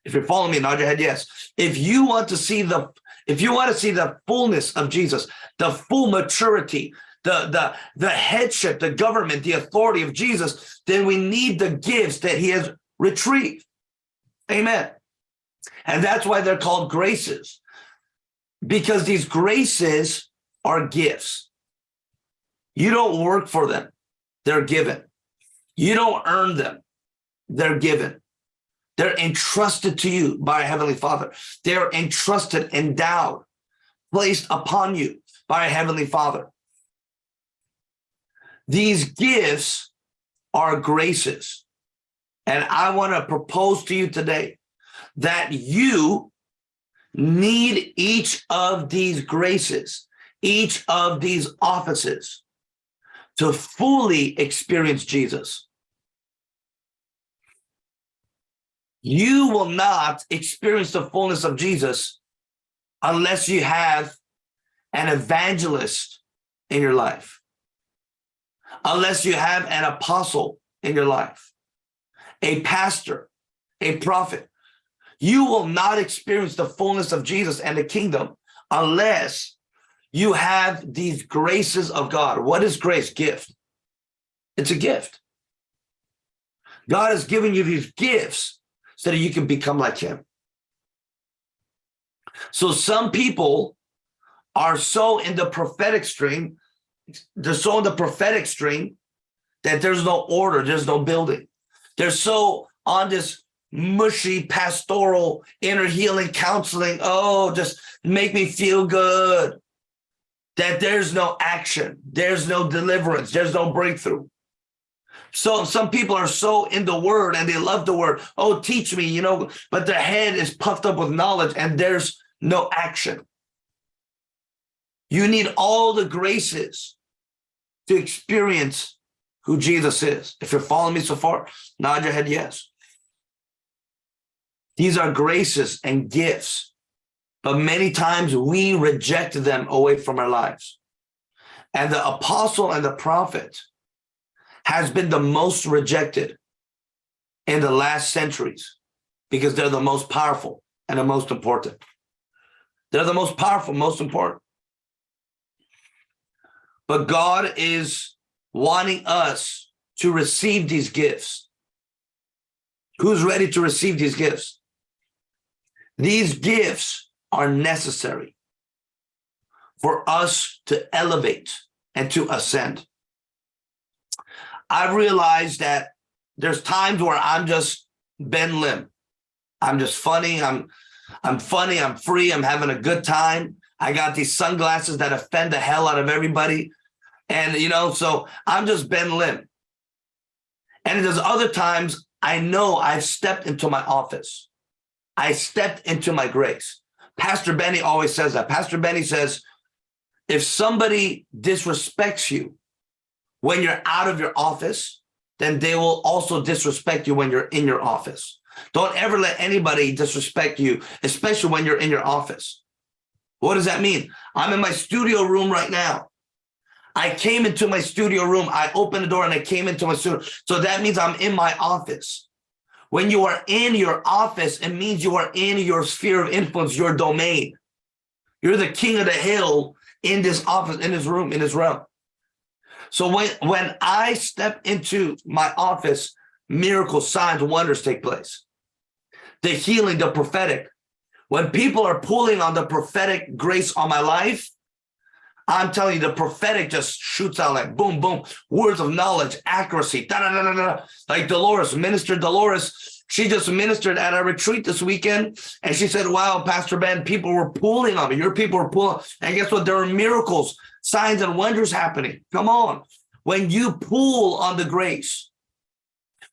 S1: If you're following me, nod your head yes. If you want to see the if you want to see the fullness of Jesus, the full maturity, the, the, the headship, the government, the authority of Jesus, then we need the gifts that he has retrieved. Amen. And that's why they're called graces, because these graces are gifts. You don't work for them, they're given. You don't earn them, they're given. They're entrusted to you by a Heavenly Father. They're entrusted, endowed, placed upon you by a Heavenly Father. These gifts are graces. And I want to propose to you today that you need each of these graces, each of these offices to fully experience Jesus. You will not experience the fullness of Jesus unless you have an evangelist in your life, unless you have an apostle in your life, a pastor, a prophet. You will not experience the fullness of Jesus and the kingdom unless you have these graces of God. What is grace? Gift. It's a gift. God has given you these gifts so that you can become like him. So some people are so in the prophetic stream, they're so in the prophetic stream that there's no order, there's no building. They're so on this mushy pastoral inner healing counseling, oh, just make me feel good, that there's no action, there's no deliverance, there's no breakthrough. So some people are so in the word and they love the word. Oh, teach me, you know, but their head is puffed up with knowledge and there's no action. You need all the graces to experience who Jesus is. If you're following me so far, nod your head yes. These are graces and gifts, but many times we reject them away from our lives. And the apostle and the prophet has been the most rejected in the last centuries because they're the most powerful and the most important. They're the most powerful, most important. But God is wanting us to receive these gifts. Who's ready to receive these gifts? These gifts are necessary for us to elevate and to ascend. I've realized that there's times where I'm just Ben Lim. I'm just funny. I'm I'm funny. I'm free. I'm having a good time. I got these sunglasses that offend the hell out of everybody. And, you know, so I'm just Ben Lim. And there's other times I know I've stepped into my office. I stepped into my grace. Pastor Benny always says that. Pastor Benny says, if somebody disrespects you, when you're out of your office, then they will also disrespect you when you're in your office. Don't ever let anybody disrespect you, especially when you're in your office. What does that mean? I'm in my studio room right now. I came into my studio room. I opened the door and I came into my studio. So that means I'm in my office. When you are in your office, it means you are in your sphere of influence, your domain. You're the king of the hill in this office, in this room, in this realm. So when, when I step into my office, miracles, signs, wonders take place. The healing, the prophetic. When people are pulling on the prophetic grace on my life, I'm telling you, the prophetic just shoots out like boom, boom, words of knowledge, accuracy, da, da, da, da, da. like Dolores, Minister Dolores. She just ministered at a retreat this weekend, and she said, wow, Pastor Ben, people were pulling on me. Your people were pulling. And guess what? There are miracles signs and wonders happening. Come on. When you pull on the grace,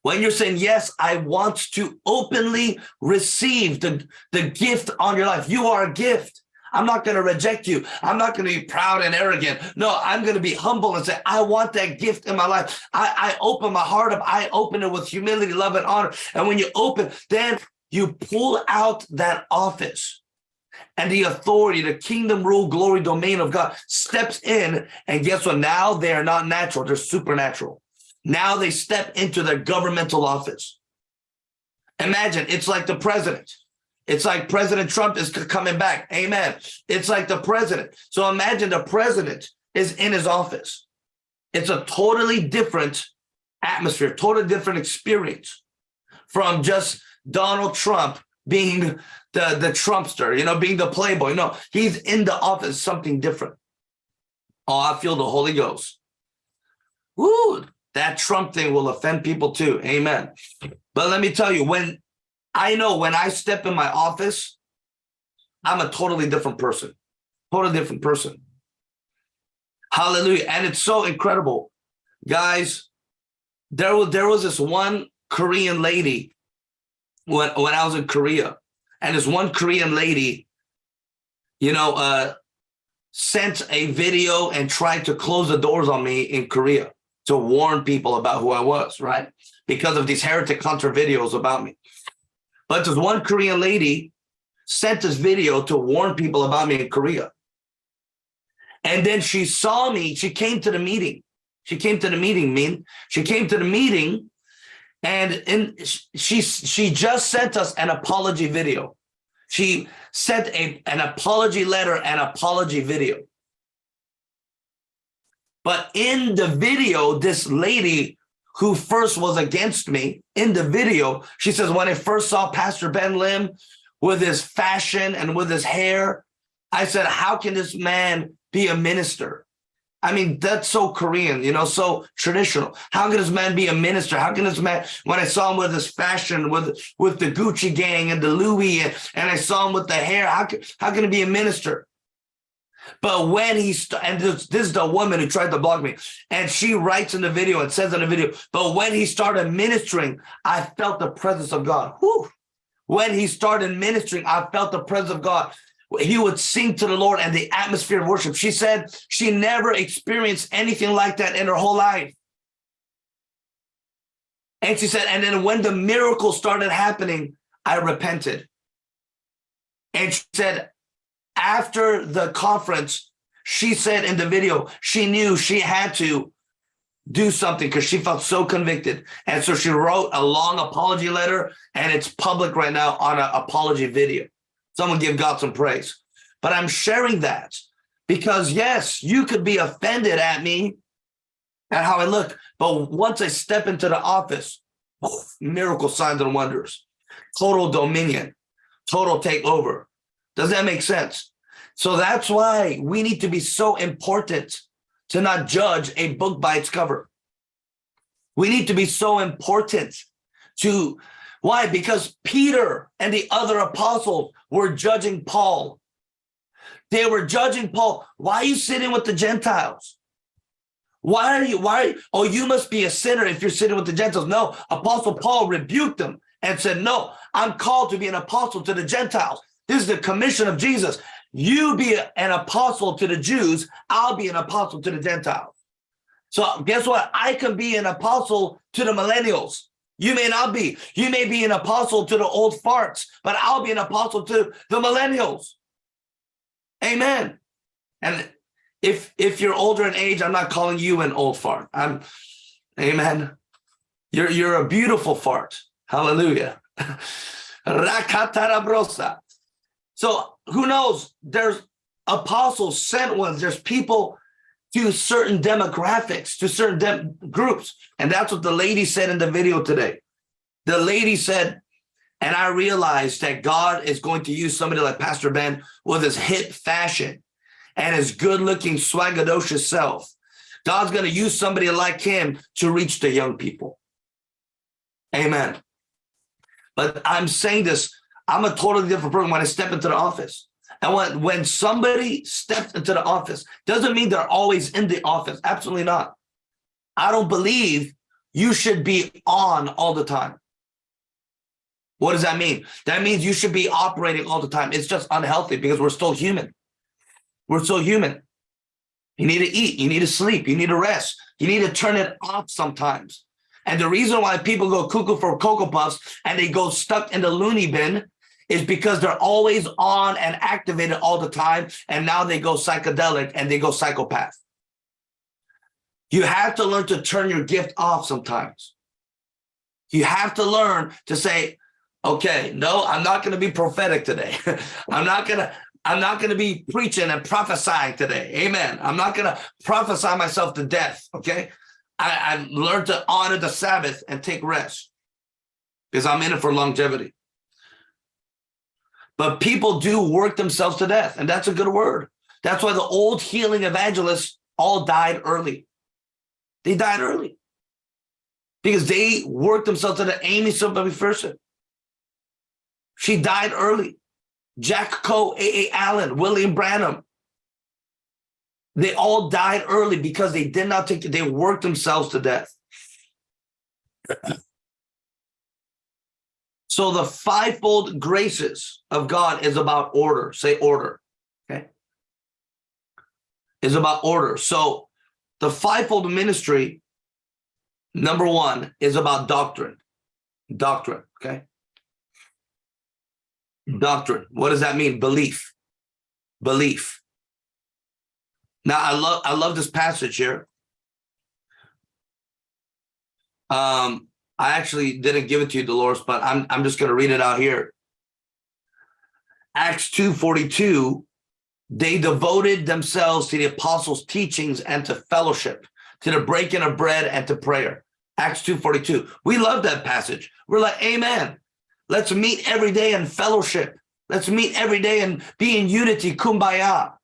S1: when you're saying, yes, I want to openly receive the, the gift on your life, you are a gift. I'm not going to reject you. I'm not going to be proud and arrogant. No, I'm going to be humble and say, I want that gift in my life. I, I open my heart up. I open it with humility, love, and honor. And when you open, then you pull out that office and the authority, the kingdom rule, glory, domain of God steps in. And guess what? Now they are not natural, they're supernatural. Now they step into their governmental office. Imagine it's like the president. It's like President Trump is coming back. Amen. It's like the president. So imagine the president is in his office. It's a totally different atmosphere, totally different experience from just Donald Trump being the, the Trumpster, you know, being the playboy. No, he's in the office, something different. Oh, I feel the Holy Ghost. Woo, that Trump thing will offend people too. Amen. But let me tell you, when I know when I step in my office, I'm a totally different person, totally different person. Hallelujah. And it's so incredible. Guys, there was, there was this one Korean lady when, when I was in Korea. And this one Korean lady, you know, uh, sent a video and tried to close the doors on me in Korea to warn people about who I was, right? Because of these heretic hunter videos about me. But this one Korean lady sent this video to warn people about me in Korea. And then she saw me, she came to the meeting. She came to the meeting, Min. She came to the meeting and in, she, she just sent us an apology video. She sent a, an apology letter and apology video. But in the video, this lady who first was against me in the video, she says, when I first saw Pastor Ben Lim with his fashion and with his hair, I said, how can this man be a minister? I mean, that's so Korean, you know, so traditional. How can this man be a minister? How can this man, when I saw him with his fashion, with with the Gucci gang and the Louis, and, and I saw him with the hair, how can, how can he be a minister? But when he, and this, this is the woman who tried to block me, and she writes in the video and says in the video, but when he started ministering, I felt the presence of God. Whew. When he started ministering, I felt the presence of God. He would sing to the Lord and the atmosphere of worship. She said she never experienced anything like that in her whole life. And she said, and then when the miracle started happening, I repented. And she said, after the conference, she said in the video, she knew she had to do something because she felt so convicted. And so she wrote a long apology letter and it's public right now on an apology video. Someone give God some praise. But I'm sharing that because yes, you could be offended at me at how I look. But once I step into the office, miracle signs and wonders, total dominion, total takeover. Does that make sense? So that's why we need to be so important to not judge a book by its cover. We need to be so important to, why? Because Peter and the other apostles were judging Paul. They were judging Paul. Why are you sitting with the Gentiles? Why are you, why, oh, you must be a sinner if you're sitting with the Gentiles. No, Apostle Paul rebuked them and said, no, I'm called to be an apostle to the Gentiles. This is the commission of Jesus. You be an apostle to the Jews, I'll be an apostle to the Gentiles. So guess what? I can be an apostle to the millennials. You may not be. You may be an apostle to the old farts, but I'll be an apostle to the millennials. Amen. And if if you're older in age, I'm not calling you an old fart. I'm amen. You're you're a beautiful fart. Hallelujah. Rakatarabrosa. So who knows? There's apostles, sent ones, there's people to certain demographics, to certain groups. And that's what the lady said in the video today. The lady said, and I realized that God is going to use somebody like Pastor Ben with his hip fashion and his good looking swagadocious self. God's going to use somebody like him to reach the young people. Amen. But I'm saying this I'm a totally different person when I step into the office. And when, when somebody steps into the office, doesn't mean they're always in the office. Absolutely not. I don't believe you should be on all the time. What does that mean? That means you should be operating all the time. It's just unhealthy because we're still human. We're still human. You need to eat, you need to sleep, you need to rest, you need to turn it off sometimes. And the reason why people go cuckoo for Cocoa Puffs and they go stuck in the loony bin is because they're always on and activated all the time. And now they go psychedelic and they go psychopath. You have to learn to turn your gift off sometimes. You have to learn to say, Okay, no, I'm not going to be prophetic today. I'm not going to I'm not going to be preaching and prophesying today. Amen. I'm not going to prophesy myself to death. Okay. I, I learned to honor the Sabbath and take rest because I'm in it for longevity. But people do work themselves to death, and that's a good word. That's why the old healing evangelists all died early. They died early because they worked themselves to the Aimee Semple McPherson. She died early. Jack Coe, A.A. Allen, William Branham. They all died early because they did not take, they worked themselves to death. So the fivefold graces of God is about order. Say order, okay? Is about order. So the fivefold ministry, number one, is about doctrine. Doctrine, okay? Doctrine. What does that mean? Belief. Belief. Now I love I love this passage here. Um, I actually didn't give it to you, Dolores, but I'm I'm just gonna read it out here. Acts 2:42, they devoted themselves to the apostles' teachings and to fellowship, to the breaking of bread and to prayer. Acts 2:42. We love that passage. We're like, Amen. Let's meet every day in fellowship. Let's meet every day and be in unity, kumbaya.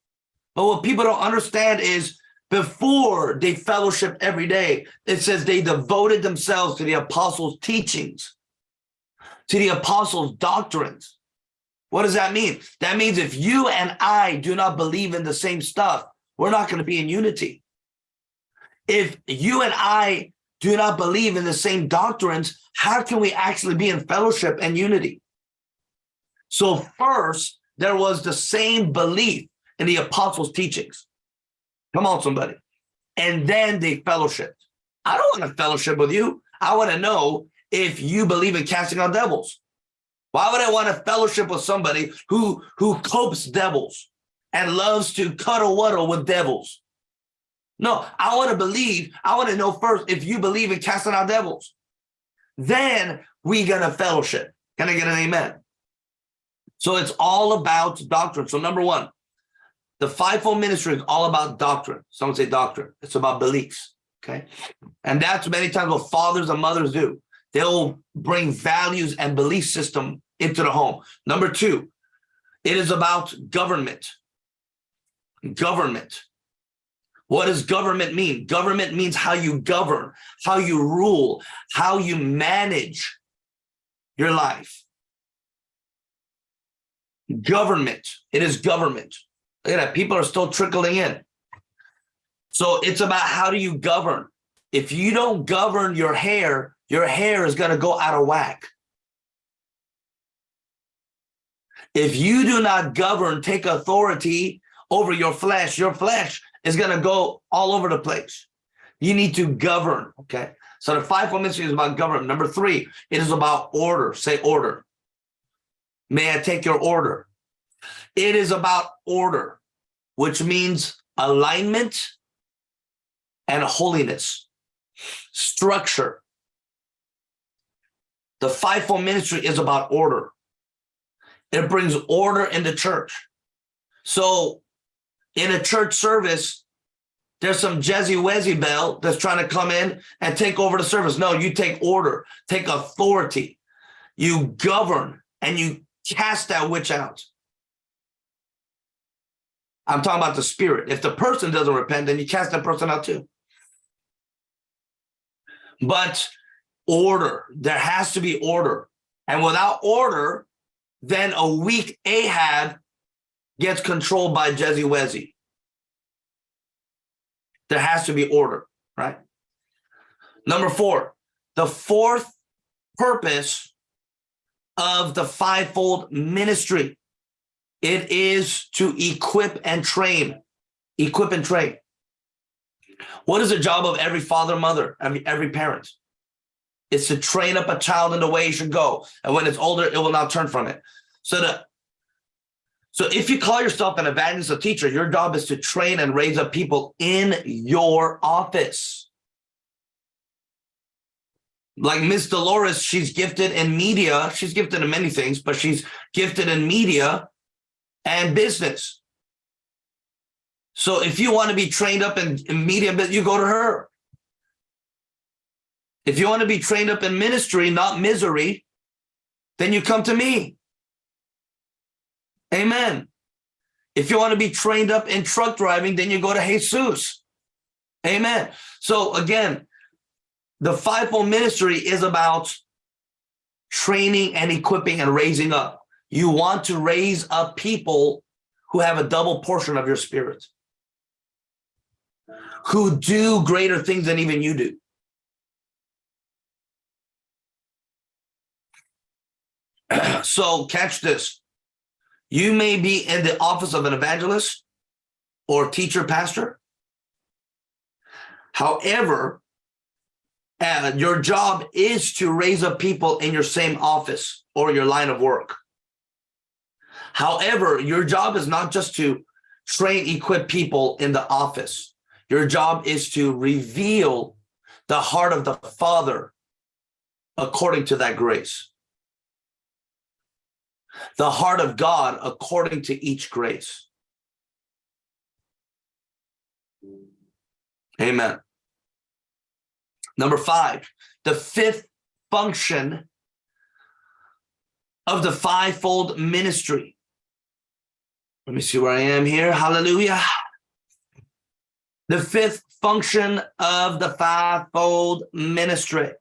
S1: But what people don't understand is before they fellowship every day, it says they devoted themselves to the apostles' teachings, to the apostles' doctrines. What does that mean? That means if you and I do not believe in the same stuff, we're not going to be in unity. If you and I do not believe in the same doctrines, how can we actually be in fellowship and unity? So first, there was the same belief in the apostles' teachings. Come on, somebody. And then they fellowship. I don't want to fellowship with you. I want to know if you believe in casting out devils. Why would I want to fellowship with somebody who, who copes devils and loves to cuddle waddle with devils? No, I want to believe, I want to know first if you believe in casting out devils. Then we gonna fellowship. Can I get an amen? So it's all about doctrine. So number one, the fivefold ministry is all about doctrine. Someone say doctrine. It's about beliefs. Okay. And that's many times what fathers and mothers do. They'll bring values and belief system into the home. Number two, it is about government. Government. What does government mean? Government means how you govern, how you rule, how you manage your life. Government, it is government. Look at that, people are still trickling in. So it's about how do you govern? If you don't govern your hair, your hair is gonna go out of whack. If you do not govern, take authority over your flesh, your flesh is going to go all over the place. You need to govern, okay? So the fivefold ministry is about government. Number three, it is about order. Say order. May I take your order? It is about order, which means alignment and holiness, structure. The fivefold ministry is about order. It brings order in the church. So in a church service, there's some Jezzy Wezzy Bell that's trying to come in and take over the service. No, you take order, take authority, you govern, and you cast that witch out. I'm talking about the spirit. If the person doesn't repent, then you cast that person out too. But order, there has to be order. And without order, then a weak Ahab gets controlled by Wezzy. There has to be order, right? Number four, the fourth purpose of the fivefold ministry. It is to equip and train, equip and train. What is the job of every father, mother, every, every parent? It's to train up a child in the way he should go. And when it's older, it will not turn from it. So the so if you call yourself an evangelist or teacher, your job is to train and raise up people in your office. like Miss Dolores, she's gifted in media. She's gifted in many things, but she's gifted in media and business. So if you want to be trained up in, in media, you go to her. If you want to be trained up in ministry, not misery, then you come to me. Amen. If you want to be trained up in truck driving, then you go to Jesus. Amen. So again, the fivefold ministry is about training and equipping and raising up. You want to raise up people who have a double portion of your spirit, who do greater things than even you do. so catch this. You may be in the office of an evangelist or teacher pastor. However, uh, your job is to raise up people in your same office or your line of work. However, your job is not just to train, equip people in the office. Your job is to reveal the heart of the Father according to that grace. The heart of God according to each grace. Amen. Number five, the fifth function of the fivefold ministry. Let me see where I am here. Hallelujah. The fifth function of the fivefold ministry.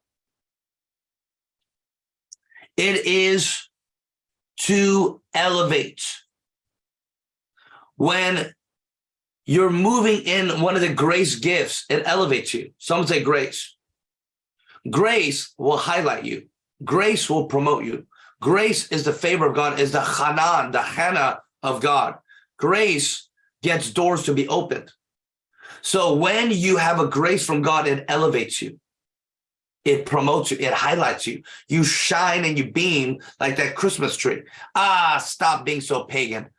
S1: It is to elevate. When you're moving in one of the grace gifts, it elevates you. Some say grace. Grace will highlight you. Grace will promote you. Grace is the favor of God, is the Hanan, the Hannah of God. Grace gets doors to be opened. So when you have a grace from God, it elevates you. It promotes you. It highlights you. You shine and you beam like that Christmas tree. Ah, stop being so pagan.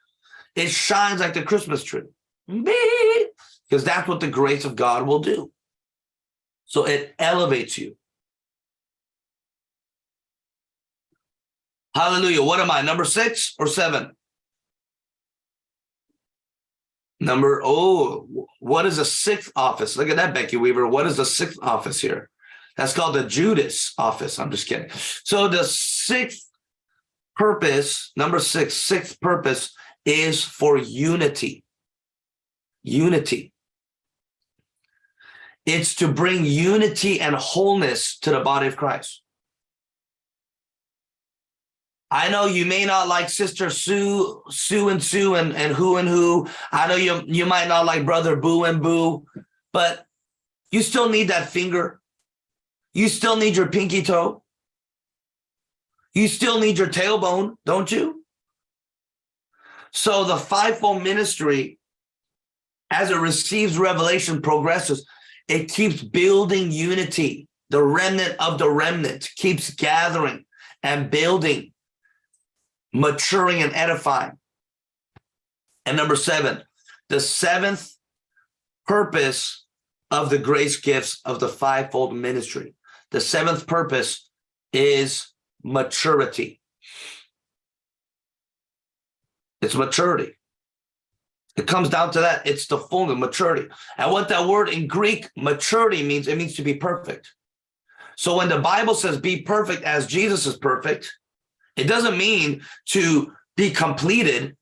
S1: It shines like the Christmas tree. Because that's what the grace of God will do. So it elevates you. Hallelujah. What am I? Number six or seven? Number, oh, what is the sixth office? Look at that, Becky Weaver. What is the sixth office here? That's called the Judas office. I'm just kidding. So the sixth purpose, number six, sixth purpose is for unity. Unity. It's to bring unity and wholeness to the body of Christ. I know you may not like Sister Sue, Sue and Sue and, and who and who. I know you, you might not like Brother Boo and Boo, but you still need that finger. You still need your pinky toe. You still need your tailbone, don't you? So the fivefold ministry, as it receives revelation, progresses. It keeps building unity. The remnant of the remnant keeps gathering and building maturing and edifying. And number seven, the seventh purpose of the grace gifts of the fivefold ministry. The seventh purpose is maturity. It's maturity. It comes down to that. It's the fullness, of maturity. And what that word in Greek, maturity means, it means to be perfect. So when the Bible says be perfect as Jesus is perfect, it doesn't mean to be completed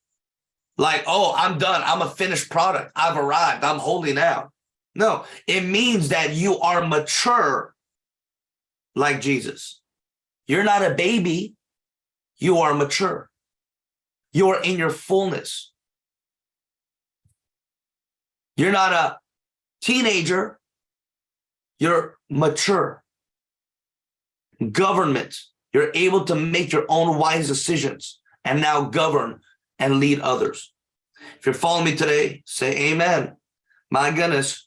S1: like, oh, I'm done. I'm a finished product. I've arrived. I'm holding out. No, it means that you are mature like Jesus. You're not a baby. You are mature. You are in your fullness. You're not a teenager. You're mature. Government you're able to make your own wise decisions and now govern and lead others. If you're following me today, say amen. My goodness.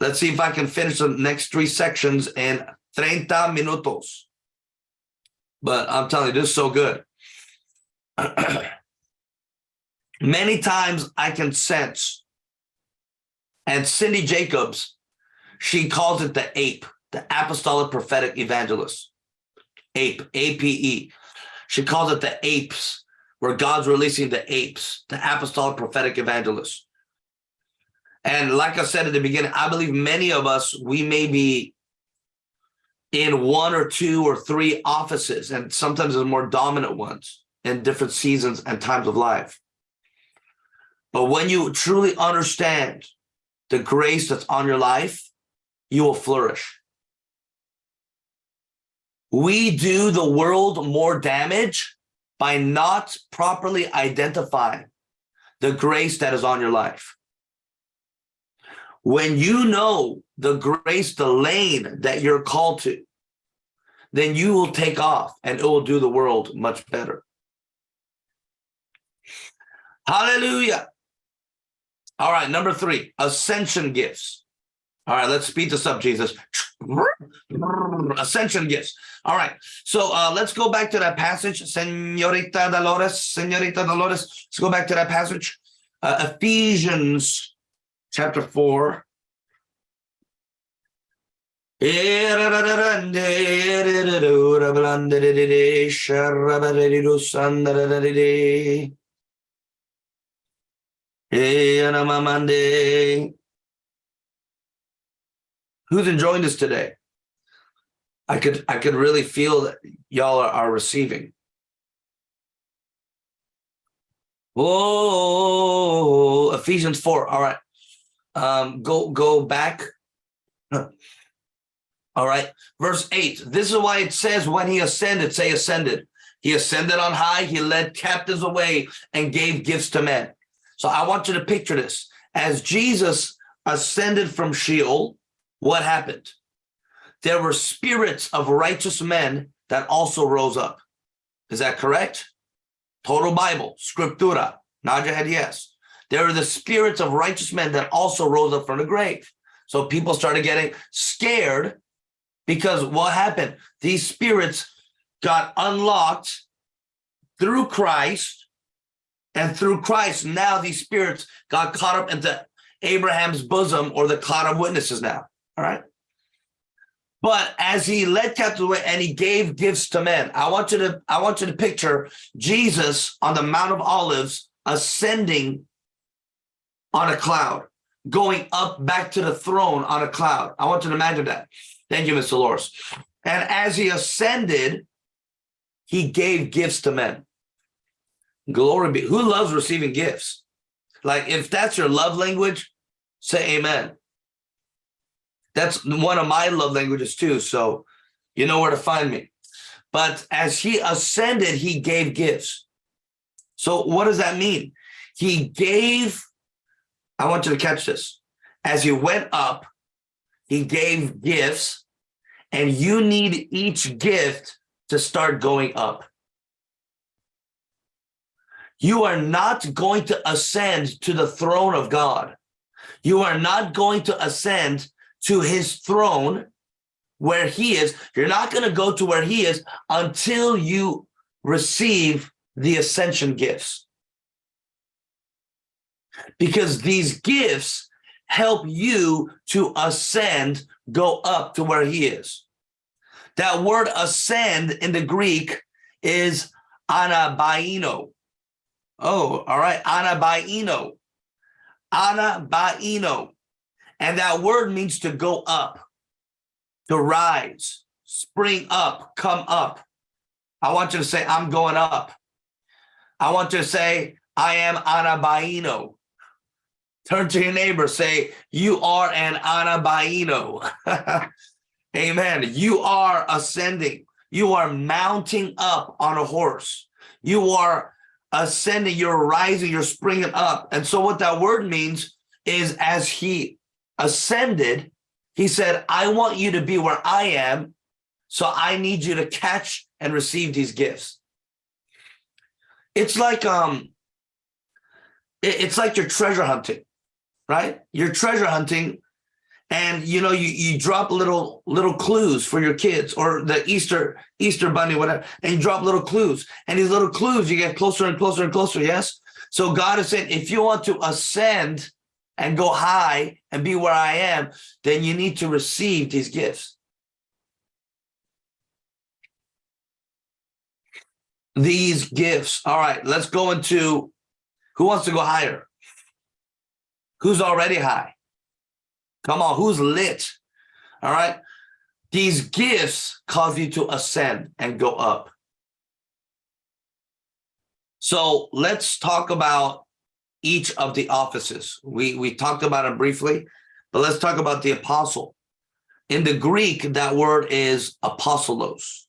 S1: Let's see if I can finish the next three sections in 30 minutos. But I'm telling you, this is so good. Many times I can sense, and Cindy Jacobs, she calls it the ape. the apostolic prophetic evangelist. Ape, A-P-E. She calls it the apes, where God's releasing the apes, the apostolic prophetic evangelists. And like I said at the beginning, I believe many of us, we may be in one or two or three offices, and sometimes the more dominant ones in different seasons and times of life. But when you truly understand the grace that's on your life, you will flourish. We do the world more damage by not properly identifying the grace that is on your life. When you know the grace, the lane that you're called to, then you will take off and it will do the world much better. Hallelujah. All right, number three, ascension gifts. All right, let's speed this up, Jesus. Ascension yes. All right, so uh, let's go back to that passage, Senorita Dolores, Senorita Dolores. Let's go back to that passage, uh, Ephesians chapter 4. Who's enjoying this today? I could I could really feel that y'all are, are receiving. Whoa, Ephesians 4. All right. Um, go go back. All right. Verse 8. This is why it says when he ascended, say ascended. He ascended on high, he led captives away and gave gifts to men. So I want you to picture this. As Jesus ascended from Sheol, what happened? There were spirits of righteous men that also rose up. Is that correct? Total Bible, scriptura, nod your head yes. There are the spirits of righteous men that also rose up from the grave. So people started getting scared because what happened? These spirits got unlocked through Christ and through Christ, now these spirits got caught up into Abraham's bosom or the cloud of witnesses now. All right. But as he led captives away and he gave gifts to men, I want you to I want you to picture Jesus on the Mount of Olives ascending on a cloud, going up back to the throne on a cloud. I want you to imagine that. Thank you, Mr. Loris. And as he ascended, he gave gifts to men. Glory be. Who loves receiving gifts? Like if that's your love language, say amen. That's one of my love languages too. So you know where to find me. But as he ascended, he gave gifts. So what does that mean? He gave, I want you to catch this. As he went up, he gave gifts and you need each gift to start going up. You are not going to ascend to the throne of God. You are not going to ascend to his throne where he is. You're not going to go to where he is until you receive the ascension gifts. Because these gifts help you to ascend, go up to where he is. That word ascend in the Greek is anabaino. Oh, all right. Anabaino. Anabaino. And that word means to go up, to rise, spring up, come up. I want you to say, I'm going up. I want you to say, I am anabaino. Turn to your neighbor, say, you are an anabaino. Amen. You are ascending. You are mounting up on a horse. You are ascending, you're rising, you're springing up. And so what that word means is as he ascended, he said, I want you to be where I am. So I need you to catch and receive these gifts. It's like, um, it's like you're treasure hunting, right? You're treasure hunting and you know you you drop little little clues for your kids or the easter easter bunny whatever and you drop little clues and these little clues you get closer and closer and closer yes so god is saying if you want to ascend and go high and be where I am, then you need to receive these gifts. These gifts. All right, let's go into who wants to go higher? Who's already high? Come on, who's lit? All right. These gifts cause you to ascend and go up. So let's talk about each of the offices. We, we talked about them briefly, but let's talk about the apostle. In the Greek, that word is apostolos.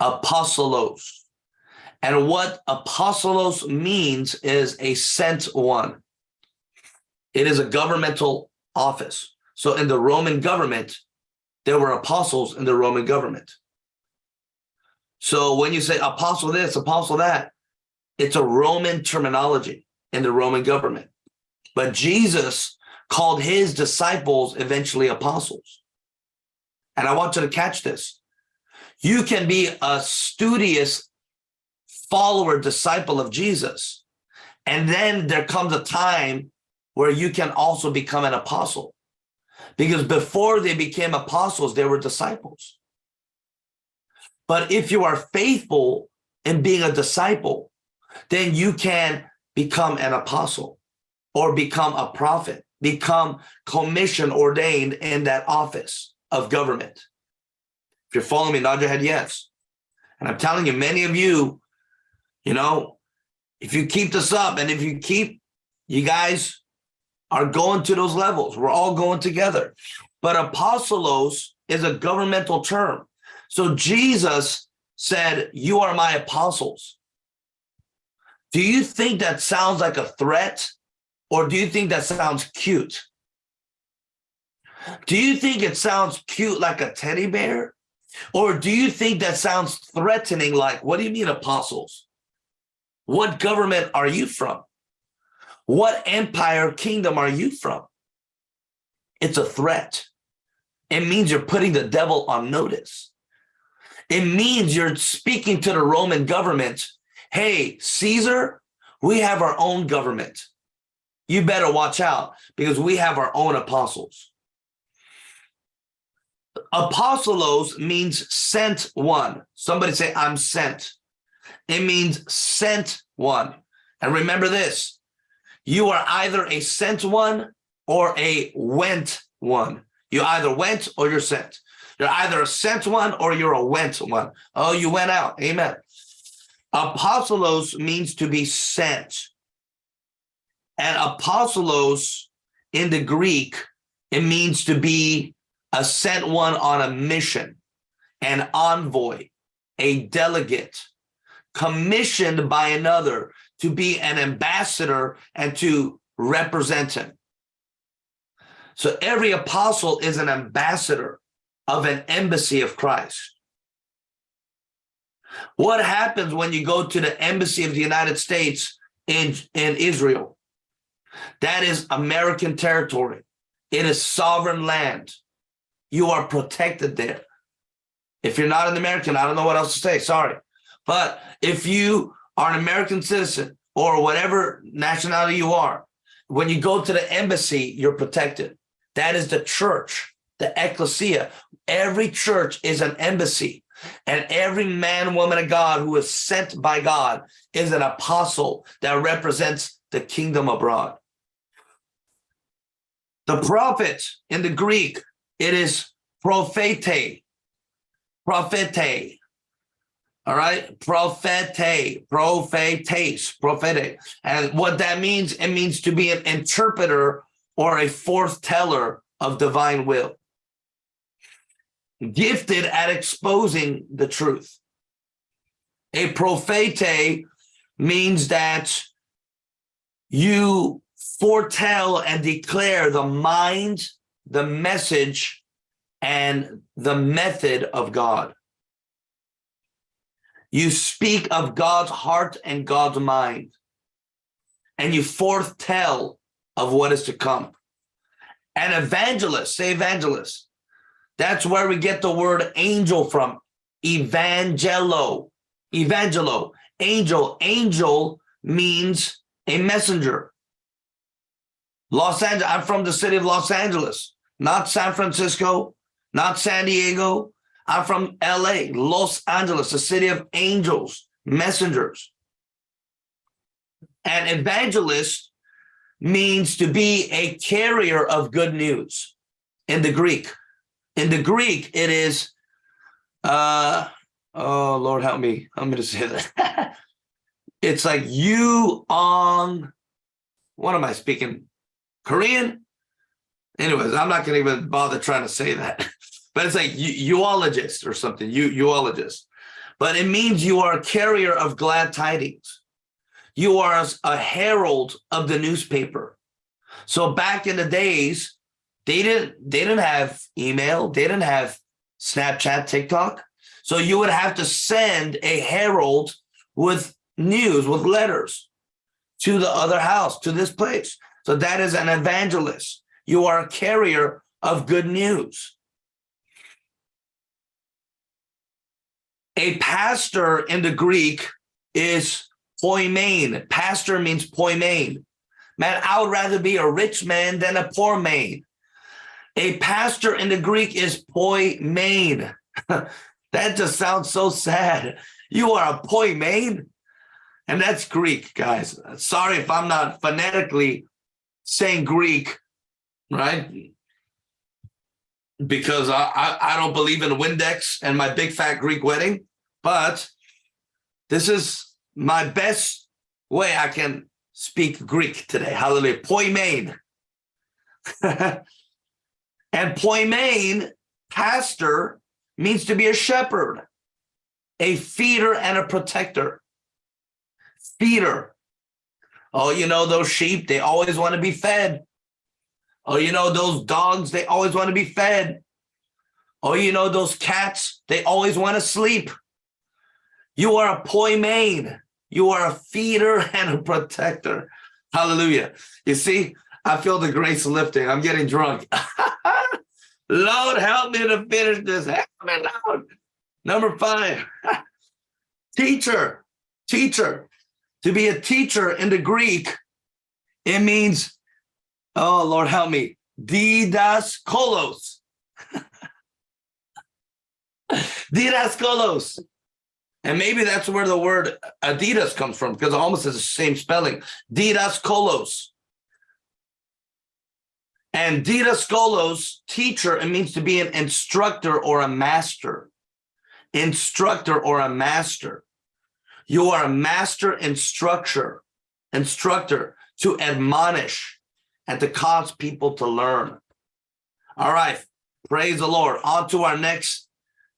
S1: Apostolos. And what apostolos means is a sent one. It is a governmental office. So in the Roman government, there were apostles in the Roman government. So when you say apostle this, apostle that, it's a Roman terminology in the Roman government. But Jesus called his disciples eventually apostles. And I want you to catch this. You can be a studious follower, disciple of Jesus. And then there comes a time where you can also become an apostle. Because before they became apostles, they were disciples. But if you are faithful in being a disciple, then you can become an apostle or become a prophet, become commission ordained in that office of government. If you're following me, nod your head yes. And I'm telling you, many of you, you know, if you keep this up and if you keep, you guys are going to those levels. We're all going together. But apostolos is a governmental term. So Jesus said, you are my apostles. Do you think that sounds like a threat? Or do you think that sounds cute? Do you think it sounds cute like a teddy bear? Or do you think that sounds threatening like, what do you mean apostles? What government are you from? What empire kingdom are you from? It's a threat. It means you're putting the devil on notice. It means you're speaking to the Roman government. Hey, Caesar, we have our own government. You better watch out because we have our own apostles. Apostolos means sent one. Somebody say, I'm sent. It means sent one. And remember this, you are either a sent one or a went one. You either went or you're sent. You're either a sent one or you're a went one. Oh, you went out. Amen. Apostolos means to be sent. And apostolos in the Greek, it means to be a sent one on a mission, an envoy, a delegate, commissioned by another to be an ambassador and to represent him. So every apostle is an ambassador of an embassy of Christ. What happens when you go to the embassy of the United States in, in Israel? That is American territory. It is sovereign land. You are protected there. If you're not an American, I don't know what else to say, sorry. But if you are an American citizen or whatever nationality you are, when you go to the embassy, you're protected. That is the church, the ecclesia. Every church is an embassy. And every man, woman of God who is sent by God is an apostle that represents the kingdom abroad. The prophet in the Greek, it is prophete, prophete, all right, prophete, prophetes, prophetic. And what that means, it means to be an interpreter or a forth teller of divine will. Gifted at exposing the truth. A prophete means that you foretell and declare the mind, the message, and the method of God. You speak of God's heart and God's mind, and you foretell of what is to come. An evangelist, say evangelist. That's where we get the word angel from. Evangelo, evangelo, angel. Angel means a messenger. Los Angeles, I'm from the city of Los Angeles, not San Francisco, not San Diego, I'm from LA, Los Angeles, the city of angels. messengers. An evangelist means to be a carrier of good news in the Greek. In the Greek, it is, uh, oh Lord, help me. I'm going to say that. it's like you on, what am I speaking? Korean? Anyways, I'm not going to even bother trying to say that, but it's like uologist or something, you uologist. But it means you are a carrier of glad tidings. You are a herald of the newspaper. So back in the days, they didn't they didn't have email, they didn't have Snapchat, TikTok. So you would have to send a herald with news, with letters to the other house, to this place. So that is an evangelist. You are a carrier of good news. A pastor in the Greek is poimen. Pastor means poimen. Man, I would rather be a rich man than a poor man. A pastor in the Greek is poimen. that just sounds so sad. You are a poimen. And that's Greek, guys. Sorry if I'm not phonetically saying Greek, right? Because I, I, I don't believe in Windex and my big fat Greek wedding, but this is my best way I can speak Greek today. Hallelujah. Poimen. and poimen, pastor, means to be a shepherd, a feeder and a protector. Feeder. Oh, you know, those sheep, they always want to be fed. Oh, you know, those dogs, they always want to be fed. Oh, you know, those cats, they always want to sleep. You are a poimen. You are a feeder and a protector. Hallelujah. You see, I feel the grace lifting. I'm getting drunk. Lord, help me to finish this. Help me, Lord. Number five, teacher, teacher. To be a teacher in the Greek, it means, oh, Lord, help me, didaskalos. didaskalos. And maybe that's where the word Adidas comes from, because it almost has the same spelling. Didaskalos. And didaskalos, teacher, it means to be an instructor or a master. Instructor or a master. You are a master instructor, instructor to admonish and to cause people to learn. All right, praise the Lord. On to our next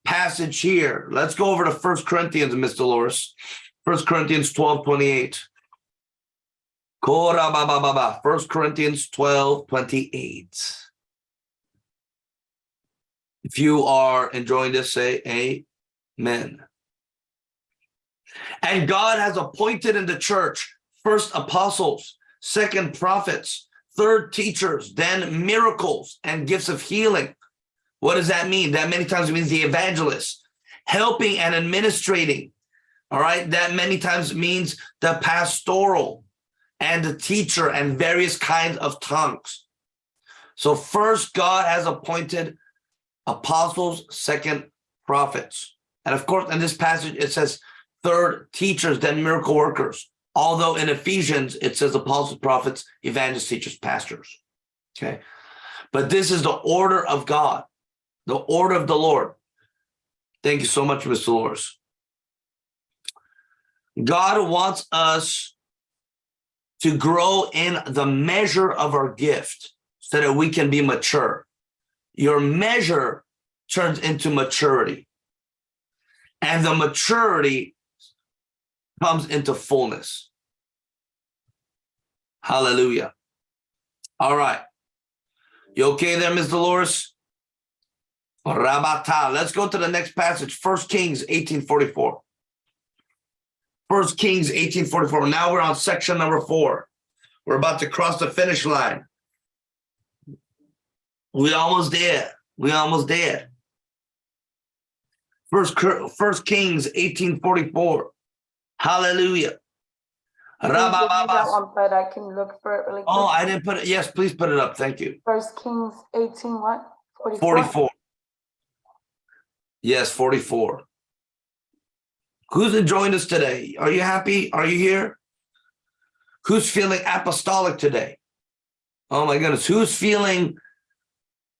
S1: passage here. Let's go over to First Corinthians, Miss Dolores. First Corinthians 12, 28. First Corinthians 12, 28. If you are enjoying this, say amen. And God has appointed in the church first apostles, second prophets, third teachers, then miracles and gifts of healing, what does that mean? That many times means the evangelist, helping and administrating. All right. That many times means the pastoral and the teacher and various kinds of tongues. So first, God has appointed apostles, second prophets. And of course, in this passage, it says third teachers, then miracle workers. Although in Ephesians, it says apostles, prophets, evangelists, teachers, pastors. Okay. But this is the order of God the order of the Lord. Thank you so much, Mr. Dolores. God wants us to grow in the measure of our gift so that we can be mature. Your measure turns into maturity. And the maturity comes into fullness. Hallelujah. All right. You okay there, Ms. Dolores? Rabata. Let's go to the next passage, First Kings 1844. First Kings 1844. Now we're on section number four. We're about to cross the finish line. We almost there. We almost there. First, First Kings 1844. Hallelujah.
S2: That one, but I can look for it really oh, quick.
S1: Oh, I didn't put it. Yes, please put it up. Thank you.
S2: First Kings 18 what?
S1: 44. Yes, 44. Who's enjoying us today? Are you happy? Are you here? Who's feeling apostolic today? Oh my goodness. Who's feeling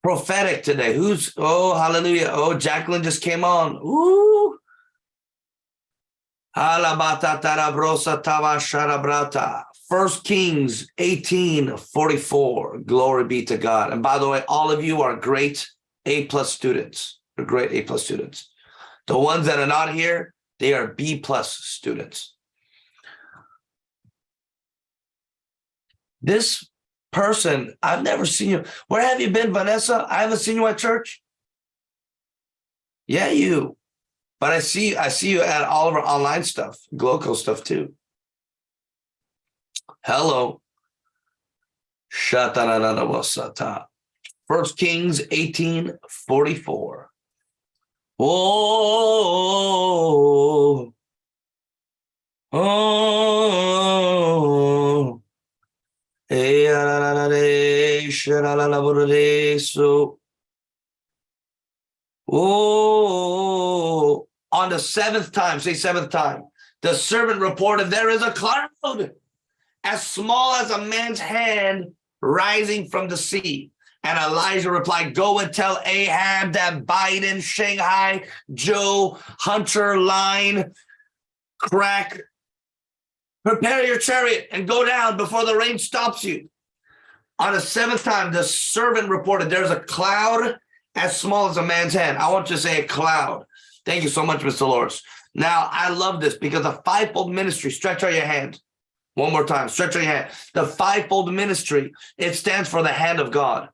S1: prophetic today? Who's, oh, hallelujah. Oh, Jacqueline just came on. Ooh. First Kings 18, 44. Glory be to God. And by the way, all of you are great A plus students. You're great A plus students. The ones that are not here, they are B plus students. This person, I've never seen you. Where have you been, Vanessa? I haven't seen you at church. Yeah, you. But I see I see you at all of our online stuff, Gloco stuff too. Hello. First Kings 18, 44. Oh, oh, so, oh, on the seventh time, say seventh time, the servant reported, there is a cloud as small as a man's hand rising from the sea. And Elijah replied, go and tell Ahab that Biden, Shanghai, Joe, Hunter, Line, Crack, prepare your chariot and go down before the rain stops you. On the seventh time, the servant reported, there's a cloud as small as a man's hand. I want to say a cloud. Thank you so much, Mr. Loris. Now, I love this because the fivefold ministry, stretch out your hand. One more time, stretch out your hand. The fivefold ministry, it stands for the hand of God.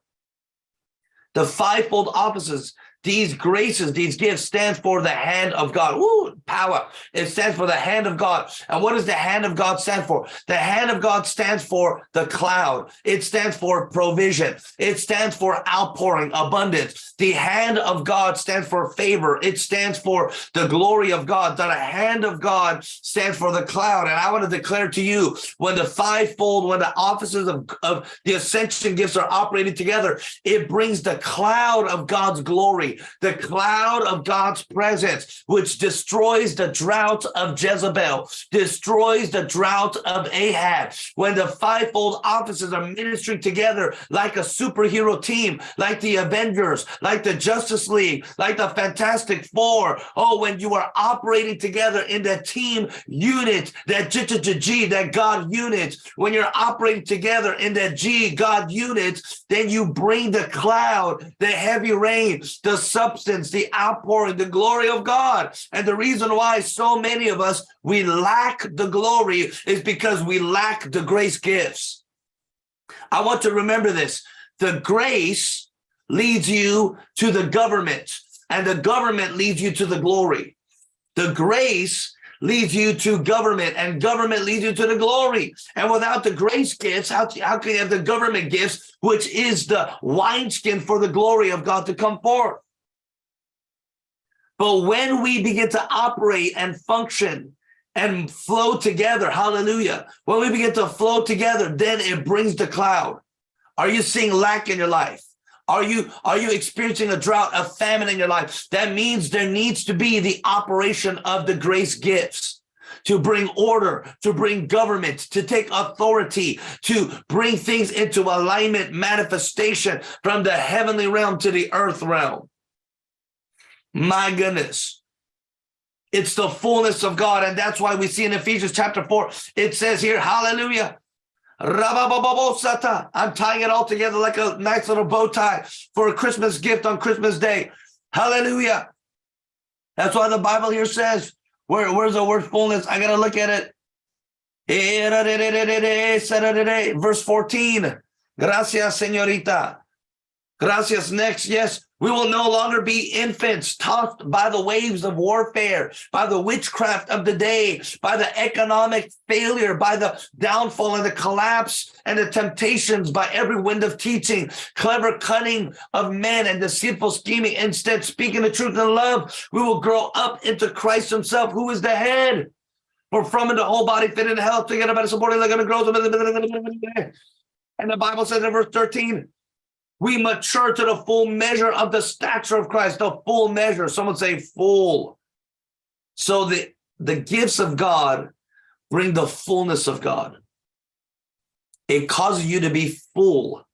S1: The fivefold offices these graces, these gifts stand for the hand of God. Ooh, power. It stands for the hand of God. And what does the hand of God stand for? The hand of God stands for the cloud. It stands for provision. It stands for outpouring, abundance. The hand of God stands for favor. It stands for the glory of God. The hand of God stands for the cloud. And I want to declare to you, when the fivefold, when the offices of, of the ascension gifts are operating together, it brings the cloud of God's glory the cloud of God's presence, which destroys the drought of Jezebel, destroys the drought of Ahab. When the fivefold offices are ministering together like a superhero team, like the Avengers, like the Justice League, like the Fantastic Four. Oh, when you are operating together in that team unit, that G, that God unit, when you're operating together in that G, God unit, then you bring the cloud, the heavy rain, the substance, the outpouring, the glory of God. And the reason why so many of us, we lack the glory is because we lack the grace gifts. I want to remember this. The grace leads you to the government and the government leads you to the glory. The grace leads you to government and government leads you to the glory. And without the grace gifts, how, how can you have the government gifts, which is the wineskin for the glory of God to come forth? But when we begin to operate and function and flow together, hallelujah, when we begin to flow together, then it brings the cloud. Are you seeing lack in your life? Are you are you experiencing a drought, a famine in your life? That means there needs to be the operation of the grace gifts to bring order, to bring government, to take authority, to bring things into alignment, manifestation from the heavenly realm to the earth realm. My goodness. It's the fullness of God. And that's why we see in Ephesians chapter 4, it says here, hallelujah. I'm tying it all together like a nice little bow tie for a Christmas gift on Christmas Day. Hallelujah. That's why the Bible here says, where, where's the word fullness? I got to look at it. Verse 14. Gracias, señorita. Gracias. Next. Yes. We will no longer be infants tossed by the waves of warfare, by the witchcraft of the day, by the economic failure, by the downfall and the collapse and the temptations, by every wind of teaching, clever cunning of men and deceitful scheming. Instead, speaking the truth in love, we will grow up into Christ himself, who is the head. For from the whole body fit in health, together by the supporting and growth. And the Bible says in verse 13, we mature to the full measure of the stature of Christ, the full measure. Someone say full. So the the gifts of God bring the fullness of God. It causes you to be full.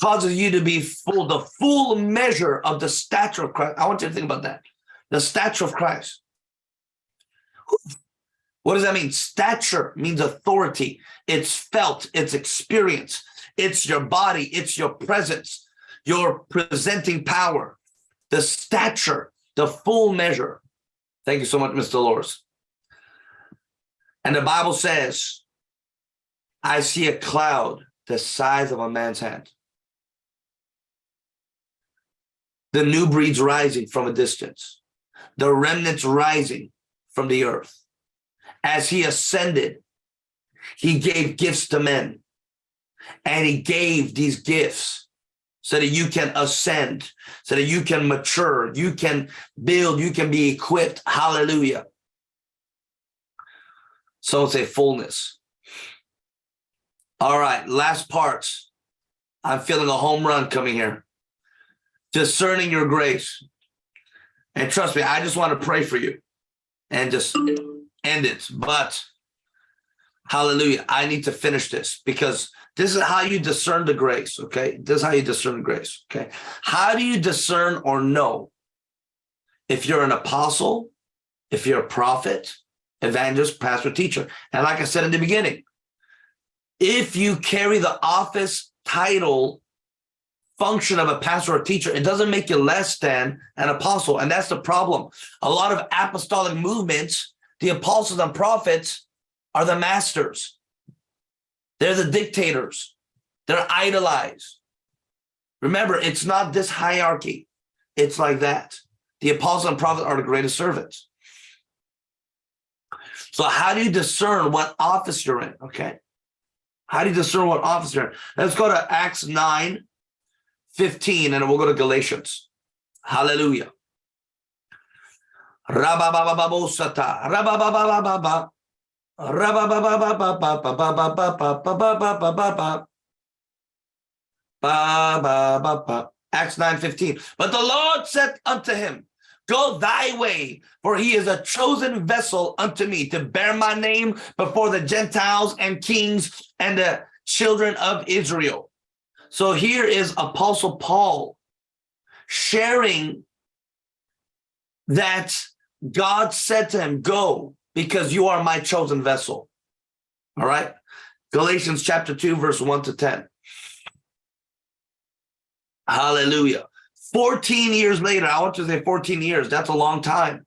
S1: Causes you to be full, the full measure of the stature of Christ. I want you to think about that. The stature of Christ. What does that mean? Stature means authority. It's felt, it's experience, it's your body, it's your presence, your presenting power, the stature, the full measure. Thank you so much, Mr. Dolores. And the Bible says, I see a cloud the size of a man's hand. The new breeds rising from a distance, the remnants rising from the earth. As he ascended, he gave gifts to men, and he gave these gifts so that you can ascend, so that you can mature, you can build, you can be equipped. Hallelujah. So it's a fullness. All right, last parts. I'm feeling a home run coming here. Discerning your grace. And trust me, I just want to pray for you and just end it. But hallelujah, I need to finish this because this is how you discern the grace, okay? This is how you discern the grace, okay? How do you discern or know if you're an apostle, if you're a prophet, evangelist, pastor, teacher? And like I said in the beginning, if you carry the office title function of a pastor or teacher, it doesn't make you less than an apostle. And that's the problem. A lot of apostolic movements, the apostles and prophets are the masters. They're the dictators. They're idolized. Remember, it's not this hierarchy. It's like that. The apostles and prophets are the greatest servants. So how do you discern what office you're in? Okay. How do you discern what office you're in? Let's go to Acts 9, 15, and we'll go to Galatians. Hallelujah. Acts 9 15. But the Lord said unto him, Go thy way, for he is a chosen vessel unto me to bear my name before the Gentiles and kings and the children of Israel. So here is Apostle Paul sharing that God said to him, Go, because you are my chosen vessel. All right. Galatians chapter 2, verse 1 to 10. Hallelujah. 14 years later, I want to say 14 years, that's a long time.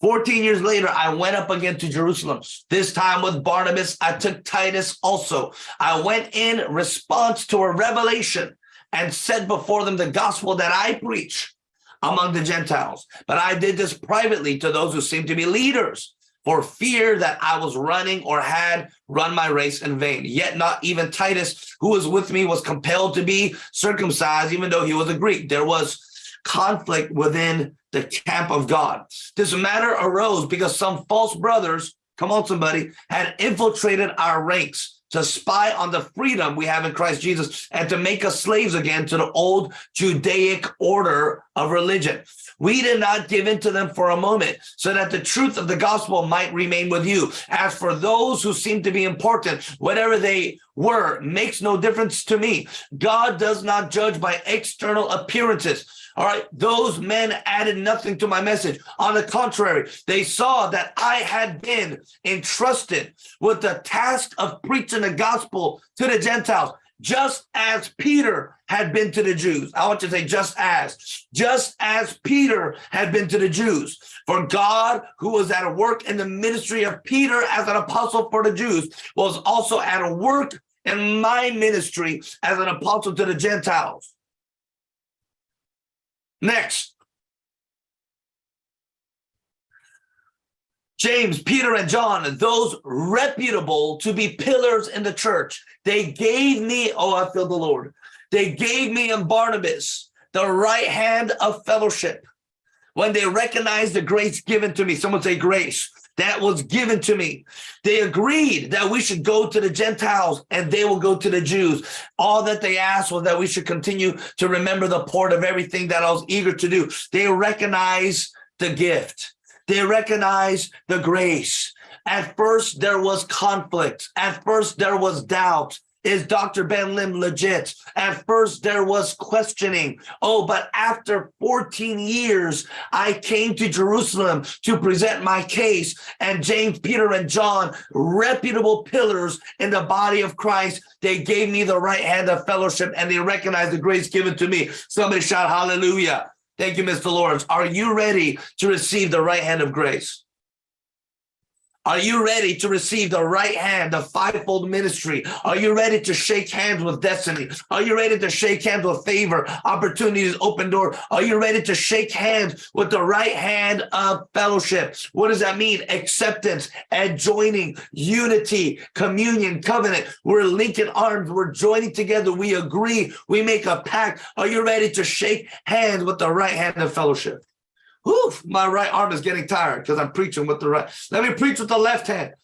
S1: 14 years later, I went up again to Jerusalem. This time with Barnabas, I took Titus also. I went in response to a revelation and said before them the gospel that I preach among the Gentiles. But I did this privately to those who seemed to be leaders for fear that I was running or had run my race in vain. Yet not even Titus, who was with me, was compelled to be circumcised, even though he was a Greek. There was conflict within the camp of God. This matter arose because some false brothers, come on somebody, had infiltrated our ranks to spy on the freedom we have in Christ Jesus and to make us slaves again to the old Judaic order of religion. We did not give in to them for a moment so that the truth of the gospel might remain with you. As for those who seem to be important, whatever they were makes no difference to me. God does not judge by external appearances. All right, those men added nothing to my message. On the contrary, they saw that I had been entrusted with the task of preaching the gospel to the Gentiles, just as Peter had been to the Jews. I want to say just as, just as Peter had been to the Jews. For God, who was at a work in the ministry of Peter as an apostle for the Jews, was also at a work in my ministry as an apostle to the Gentiles. Next. James, Peter, and John, those reputable to be pillars in the church, they gave me, oh, I feel the Lord. They gave me and Barnabas the right hand of fellowship when they recognized the grace given to me. Someone say grace that was given to me. They agreed that we should go to the Gentiles and they will go to the Jews. All that they asked was that we should continue to remember the port of everything that I was eager to do. They recognize the gift. they recognize the grace. At first, there was conflict. At first, there was doubt. Is Dr. Ben Lim legit? At first, there was questioning. Oh, but after 14 years, I came to Jerusalem to present my case. And James, Peter, and John, reputable pillars in the body of Christ, they gave me the right hand of fellowship and they recognized the grace given to me. Somebody shout hallelujah. Thank you, Mr. Lawrence. Are you ready to receive the right hand of grace? Are you ready to receive the right hand of fivefold ministry? Are you ready to shake hands with destiny? Are you ready to shake hands with favor, opportunities, open door? Are you ready to shake hands with the right hand of fellowship? What does that mean? Acceptance and joining, unity, communion, covenant. We're linking arms. We're joining together. We agree. We make a pact. Are you ready to shake hands with the right hand of fellowship? Oof, my right arm is getting tired because I'm preaching with the right. Let me preach with the left hand.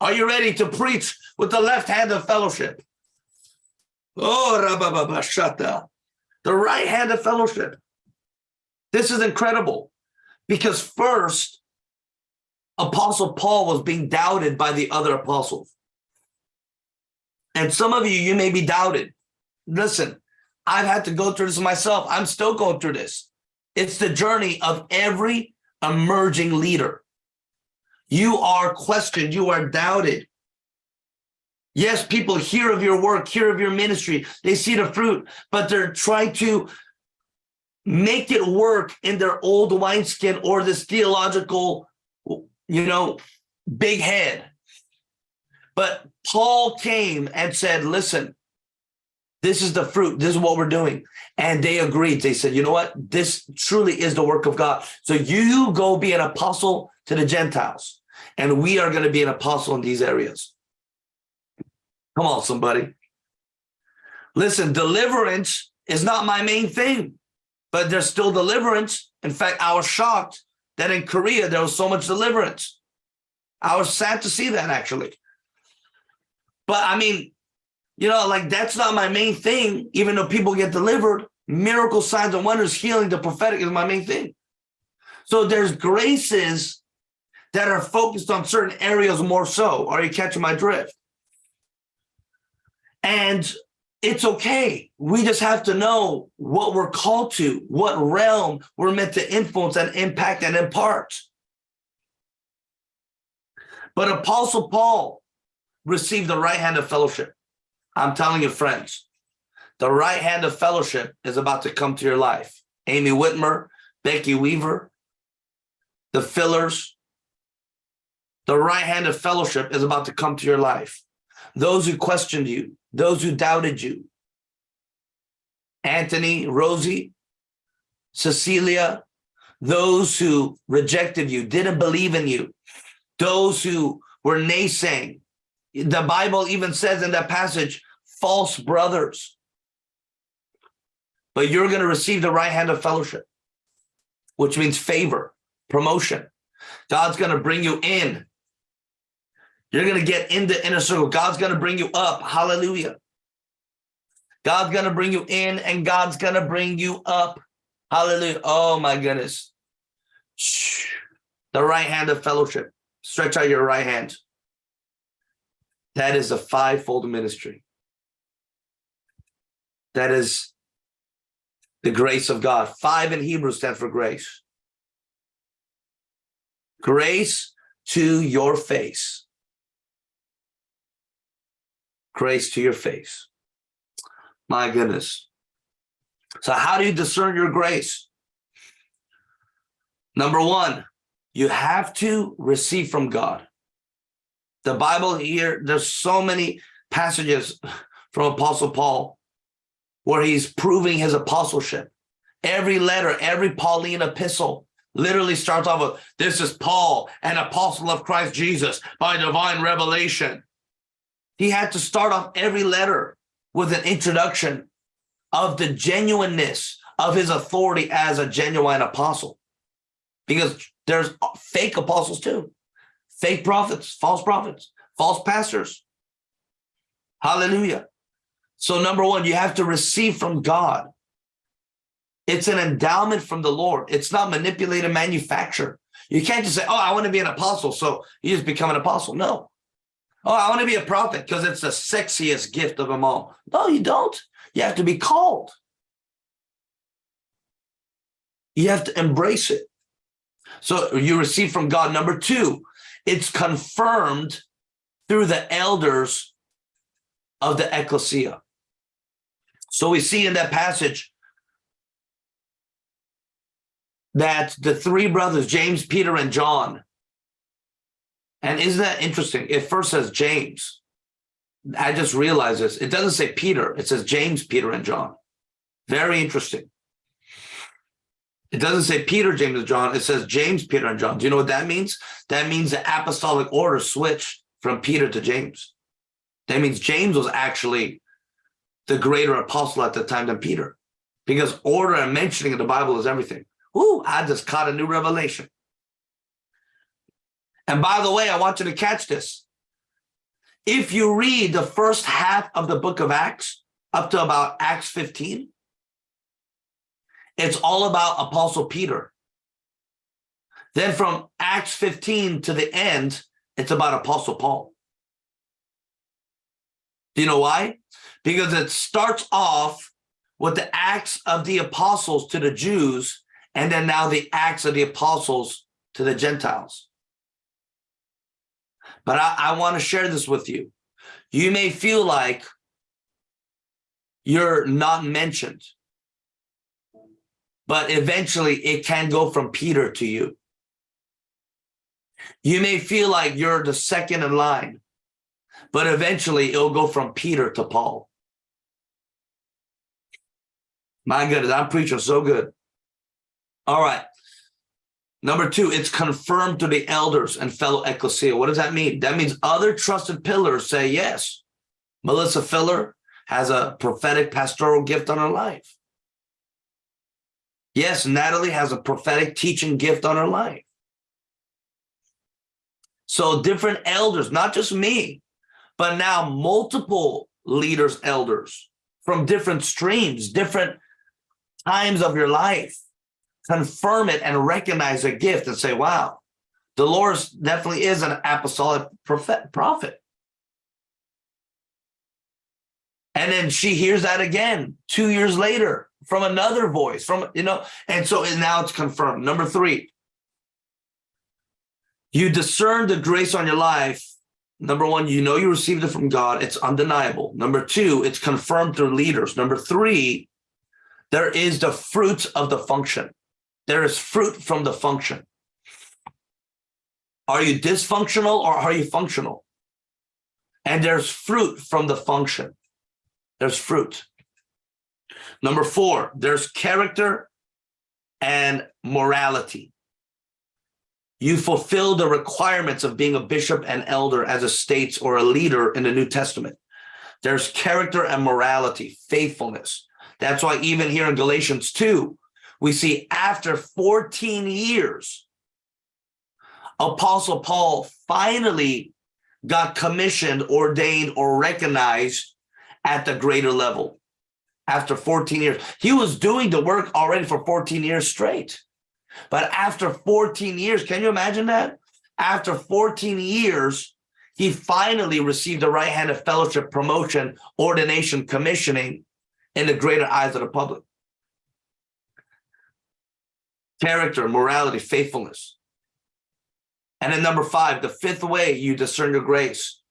S1: Are you ready to preach with the left hand of fellowship? Oh, shata. The right hand of fellowship. This is incredible because first, Apostle Paul was being doubted by the other apostles. And some of you, you may be doubted. Listen, I've had to go through this myself. I'm still going through this. It's the journey of every emerging leader. You are questioned, you are doubted. Yes, people hear of your work, hear of your ministry, they see the fruit, but they're trying to make it work in their old wineskin or this theological, you know, big head. But Paul came and said, listen, this is the fruit. This is what we're doing. And they agreed. They said, you know what? This truly is the work of God. So you go be an apostle to the Gentiles. And we are going to be an apostle in these areas. Come on, somebody. Listen, deliverance is not my main thing, but there's still deliverance. In fact, I was shocked that in Korea, there was so much deliverance. I was sad to see that actually. But I mean, you know, like that's not my main thing, even though people get delivered. Miracle signs and wonders, healing, the prophetic is my main thing. So there's graces that are focused on certain areas more so. Are you catching my drift? And it's okay. We just have to know what we're called to, what realm we're meant to influence and impact and impart. But Apostle Paul received the right hand of fellowship. I'm telling you, friends, the right hand of fellowship is about to come to your life. Amy Whitmer, Becky Weaver, the fillers, the right hand of fellowship is about to come to your life. Those who questioned you, those who doubted you, Anthony, Rosie, Cecilia, those who rejected you, didn't believe in you, those who were naysaying. The Bible even says in that passage, false brothers. But you're going to receive the right hand of fellowship, which means favor, promotion. God's going to bring you in. You're going to get in the inner circle. God's going to bring you up. Hallelujah. God's going to bring you in and God's going to bring you up. Hallelujah. Oh my goodness. The right hand of fellowship. Stretch out your right hand. That is a fivefold ministry. That is the grace of God. Five in Hebrew stand for grace. Grace to your face. Grace to your face. My goodness. So how do you discern your grace? Number one, you have to receive from God. The Bible here, there's so many passages from Apostle Paul where he's proving his apostleship. Every letter, every Pauline epistle literally starts off with, this is Paul, an apostle of Christ Jesus by divine revelation. He had to start off every letter with an introduction of the genuineness of his authority as a genuine apostle. Because there's fake apostles too, fake prophets, false prophets, false pastors. Hallelujah. So number one, you have to receive from God. It's an endowment from the Lord. It's not manipulated manufacture. You can't just say, oh, I want to be an apostle. So you just become an apostle. No. Oh, I want to be a prophet because it's the sexiest gift of them all. No, you don't. You have to be called. You have to embrace it. So you receive from God. Number two, it's confirmed through the elders of the ecclesia. So we see in that passage that the three brothers, James, Peter, and John, and isn't that interesting? It first says James. I just realized this. It doesn't say Peter. It says James, Peter, and John. Very interesting. It doesn't say Peter, James, and John. It says James, Peter, and John. Do you know what that means? That means the apostolic order switched from Peter to James. That means James was actually the greater apostle at the time than Peter because order and mentioning in the Bible is everything. Ooh, I just caught a new revelation. And by the way, I want you to catch this. If you read the first half of the book of Acts, up to about Acts 15, it's all about Apostle Peter. Then from Acts 15 to the end, it's about Apostle Paul. Do you know why? Because it starts off with the Acts of the Apostles to the Jews, and then now the Acts of the Apostles to the Gentiles. But I, I want to share this with you. You may feel like you're not mentioned, but eventually it can go from Peter to you. You may feel like you're the second in line, but eventually it'll go from Peter to Paul. My goodness, I'm preaching so good. All right. Number two, it's confirmed to the elders and fellow ecclesia. What does that mean? That means other trusted pillars say, yes, Melissa Filler has a prophetic pastoral gift on her life. Yes, Natalie has a prophetic teaching gift on her life. So different elders, not just me, but now multiple leaders, elders from different streams, different times of your life confirm it and recognize a gift and say, wow, Dolores definitely is an apostolic prophet. And then she hears that again two years later from another voice from, you know, and so now it's confirmed. Number three, you discern the grace on your life. Number one, you know you received it from God. It's undeniable. Number two, it's confirmed through leaders. Number three, there is the fruit of the function. There is fruit from the function. Are you dysfunctional or are you functional? And there's fruit from the function. There's fruit. Number four, there's character and morality. You fulfill the requirements of being a bishop and elder as a states or a leader in the New Testament. There's character and morality, faithfulness. That's why even here in Galatians 2, we see after 14 years, Apostle Paul finally got commissioned, ordained, or recognized at the greater level after 14 years. He was doing the work already for 14 years straight. But after 14 years, can you imagine that? After 14 years, he finally received the right hand of fellowship, promotion, ordination, commissioning in the greater eyes of the public character, morality, faithfulness. And then number five, the fifth way you discern your grace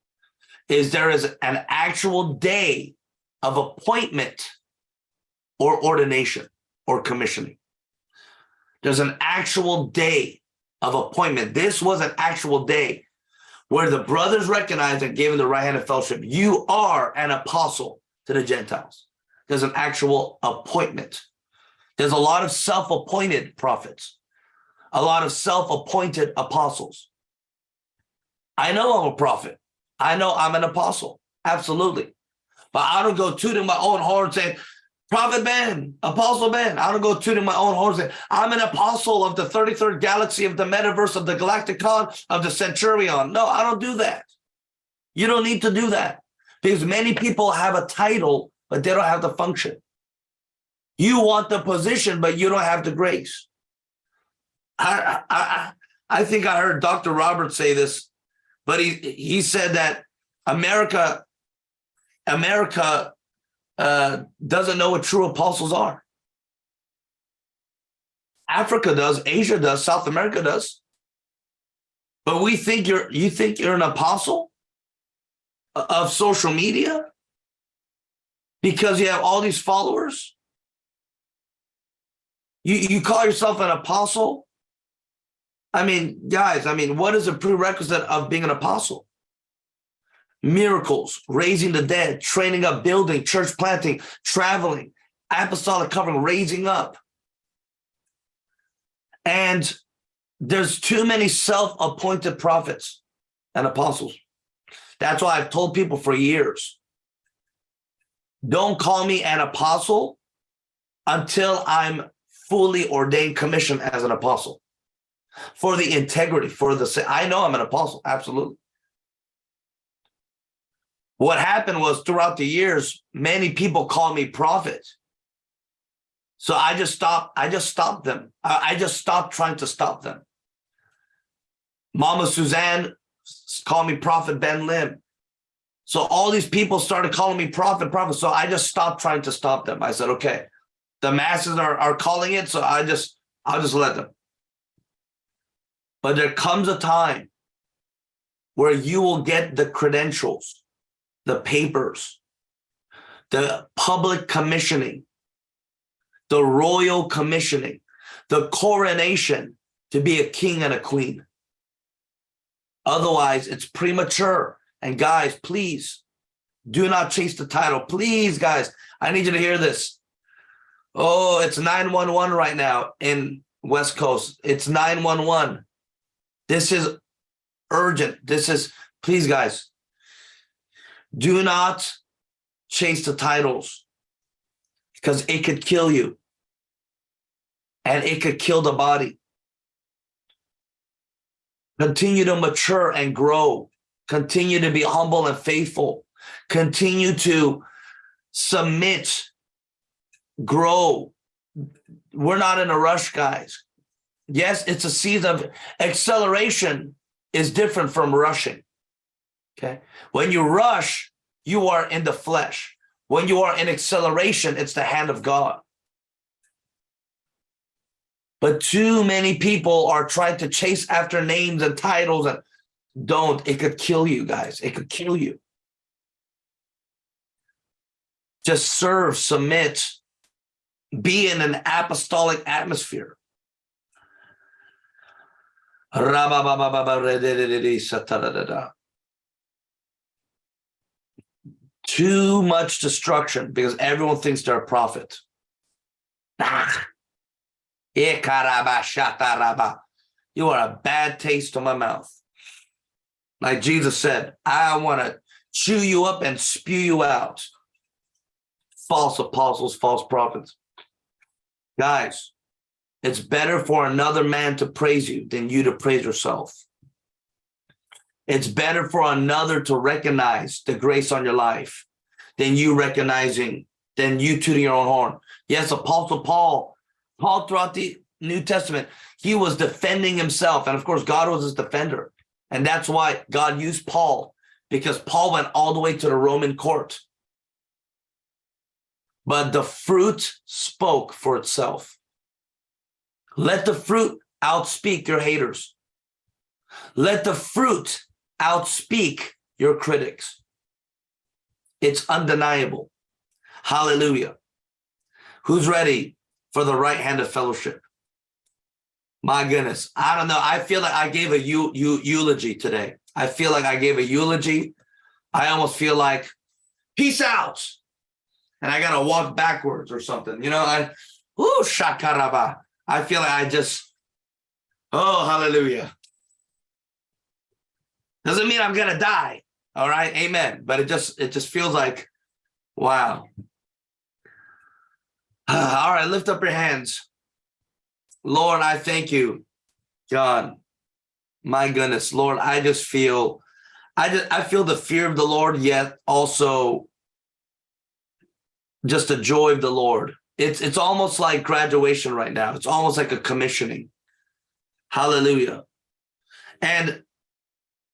S1: is there is an actual day of appointment or ordination or commissioning. There's an actual day of appointment. This was an actual day where the brothers recognized and gave him the right hand of fellowship. You are an apostle to the Gentiles. There's an actual appointment. There's a lot of self-appointed prophets, a lot of self-appointed apostles. I know I'm a prophet. I know I'm an apostle. Absolutely. But I don't go tooting my own horn saying, Prophet man, Apostle man. I don't go tooting my own horn saying, I'm an apostle of the 33rd galaxy of the metaverse of the Galacticon of the Centurion. No, I don't do that. You don't need to do that because many people have a title, but they don't have the function. You want the position, but you don't have the grace. I, I, I think I heard Dr. Roberts say this, but he he said that America America uh, doesn't know what true apostles are. Africa does, Asia does, South America does. But we think you're you think you're an apostle of social media because you have all these followers. You you call yourself an apostle. I mean, guys, I mean, what is a prerequisite of being an apostle? Miracles, raising the dead, training up, building, church planting, traveling, apostolic covering, raising up. And there's too many self-appointed prophets and apostles. That's why I've told people for years, don't call me an apostle until I'm fully ordained commissioned as an apostle for the integrity, for the, I know I'm an apostle, absolutely. What happened was throughout the years, many people call me prophet. So I just stopped, I just stopped them. I, just stopped trying to stop them. Mama Suzanne called me Prophet Ben Lim. So all these people started calling me prophet, prophet. So I just stopped trying to stop them. I said, okay, the masses are, are calling it. So I just, I'll just let them. But there comes a time where you will get the credentials, the papers, the public commissioning, the royal commissioning, the coronation to be a king and a queen. Otherwise, it's premature. And guys, please do not chase the title. Please, guys, I need you to hear this. Oh, it's 911 right now in West Coast. It's 911. This is urgent. This is, please, guys, do not chase the titles because it could kill you and it could kill the body. Continue to mature and grow. Continue to be humble and faithful. Continue to submit, grow. We're not in a rush, guys. Yes, it's a season of acceleration is different from rushing. Okay. When you rush, you are in the flesh. When you are in acceleration, it's the hand of God. But too many people are trying to chase after names and titles and don't. It could kill you guys. It could kill you. Just serve, submit, be in an apostolic atmosphere. Too much destruction because everyone thinks they're a prophet. Ah. You are a bad taste on my mouth. Like Jesus said, I want to chew you up and spew you out. False apostles, false prophets. Guys, it's better for another man to praise you than you to praise yourself. It's better for another to recognize the grace on your life than you recognizing, than you tooting your own horn. Yes, Apostle Paul, Paul throughout the New Testament, he was defending himself. And of course, God was his defender. And that's why God used Paul, because Paul went all the way to the Roman court. But the fruit spoke for itself. Let the fruit outspeak your haters. Let the fruit outspeak your critics. It's undeniable. Hallelujah. Who's ready for the right hand of fellowship? My goodness. I don't know. I feel like I gave a eulogy today. I feel like I gave a eulogy. I almost feel like peace out. And I got to walk backwards or something. You know, I, ooh, shakaraba. I feel like I just, oh, hallelujah. Doesn't mean I'm to die. All right. Amen. But it just, it just feels like, wow. All right. Lift up your hands. Lord, I thank you, God. My goodness, Lord, I just feel, I just, I feel the fear of the Lord, yet also just the joy of the Lord. It's, it's almost like graduation right now. It's almost like a commissioning. Hallelujah. And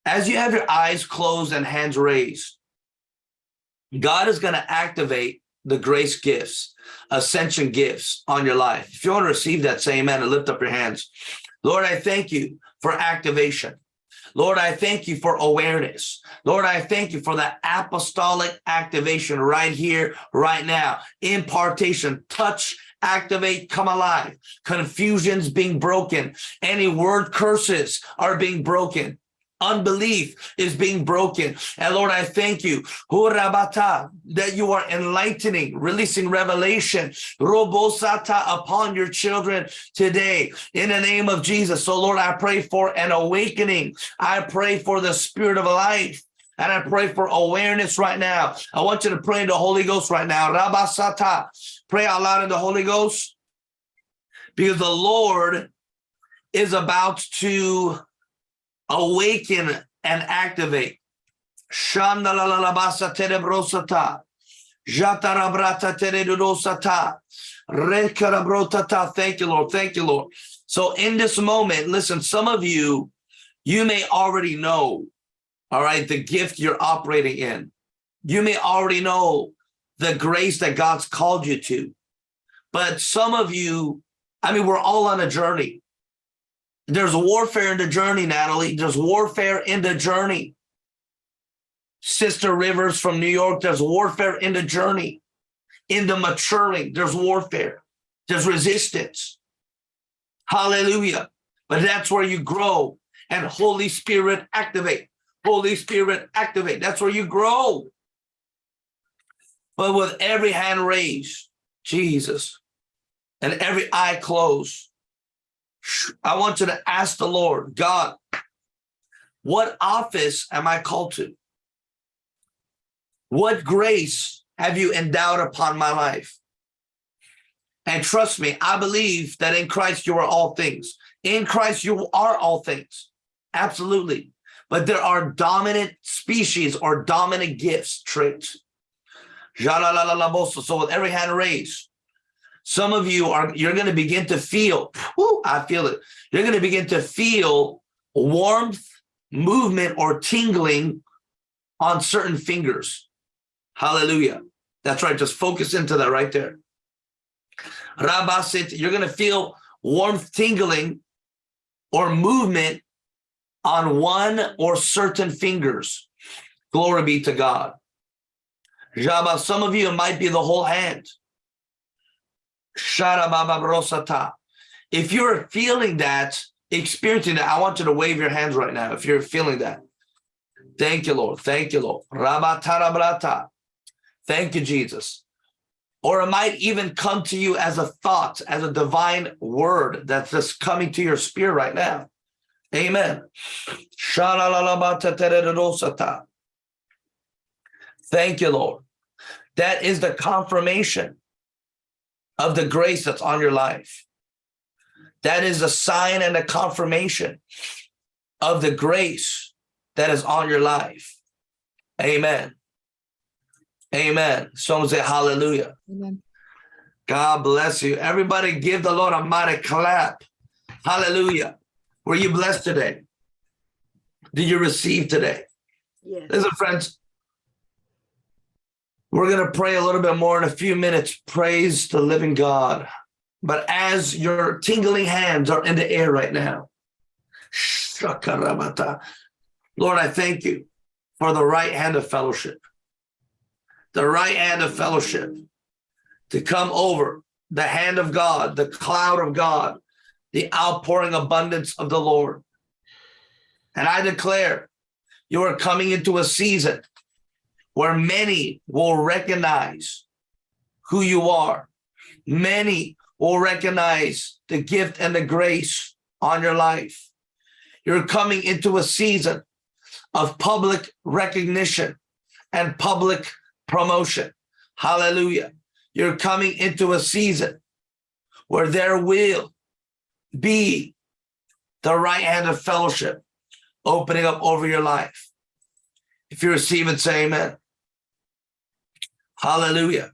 S1: as you have your eyes closed and hands raised, God is going to activate the grace gifts, ascension gifts on your life. If you want to receive that, say amen and lift up your hands. Lord, I thank you for activation. Lord, I thank you for awareness. Lord, I thank you for that apostolic activation right here, right now. Impartation, touch, activate, come alive. Confusions being broken. Any word curses are being broken. Unbelief is being broken. And Lord, I thank you that you are enlightening, releasing revelation robosata upon your children today in the name of Jesus. So Lord, I pray for an awakening. I pray for the spirit of life. And I pray for awareness right now. I want you to pray in the Holy Ghost right now. Rabasata. Pray out loud in the Holy Ghost. Because the Lord is about to awaken and activate. Shandalalabasa terebrosata. Jatarabrata teredosata. Rekarabrotata. Thank you, Lord. Thank you, Lord. So in this moment, listen, some of you, you may already know, all right, the gift you're operating in. You may already know the grace that God's called you to. But some of you, I mean, we're all on a journey. There's warfare in the journey, Natalie. There's warfare in the journey. Sister Rivers from New York, there's warfare in the journey. In the maturing, there's warfare. There's resistance. Hallelujah. But that's where you grow and Holy Spirit activate. Holy Spirit activate. That's where you grow. But with every hand raised, Jesus, and every eye closed, I want you to ask the Lord, God, what office am I called to? What grace have you endowed upon my life? And trust me, I believe that in Christ you are all things. In Christ you are all things. Absolutely. But there are dominant species or dominant gifts, traits. So with every hand raised, some of you are, you're going to begin to feel, whew, I feel it. You're going to begin to feel warmth, movement, or tingling on certain fingers. Hallelujah. That's right. Just focus into that right there. Rabasit, you're going to feel warmth tingling or movement on one or certain fingers. Glory be to God. Jabba, some of you, it might be the whole hand. If you're feeling that, experiencing that, I want you to wave your hands right now if you're feeling that. Thank you, Lord. Thank you, Lord. Thank you, Jesus. Or it might even come to you as a thought, as a divine word that's just coming to your spirit right now. Amen. Thank you, Lord. That is the confirmation of the grace that's on your life. That is a sign and a confirmation of the grace that is on your life. Amen. Amen. Someone say hallelujah. Amen. God bless you. Everybody give the Lord a mighty clap. Hallelujah. Were you blessed today? Did you receive today? Yes. Listen, friends, we're going to pray a little bit more in a few minutes. Praise the living God. But as your tingling hands are in the air right now, Lord, I thank you for the right hand of fellowship, the right hand of fellowship to come over the hand of God, the cloud of God, the outpouring abundance of the Lord. And I declare you are coming into a season where many will recognize who you are. Many will recognize the gift and the grace on your life. You're coming into a season of public recognition and public promotion. Hallelujah. You're coming into a season where there will be the right hand of fellowship opening up over your life. If you receive it, say amen. Hallelujah.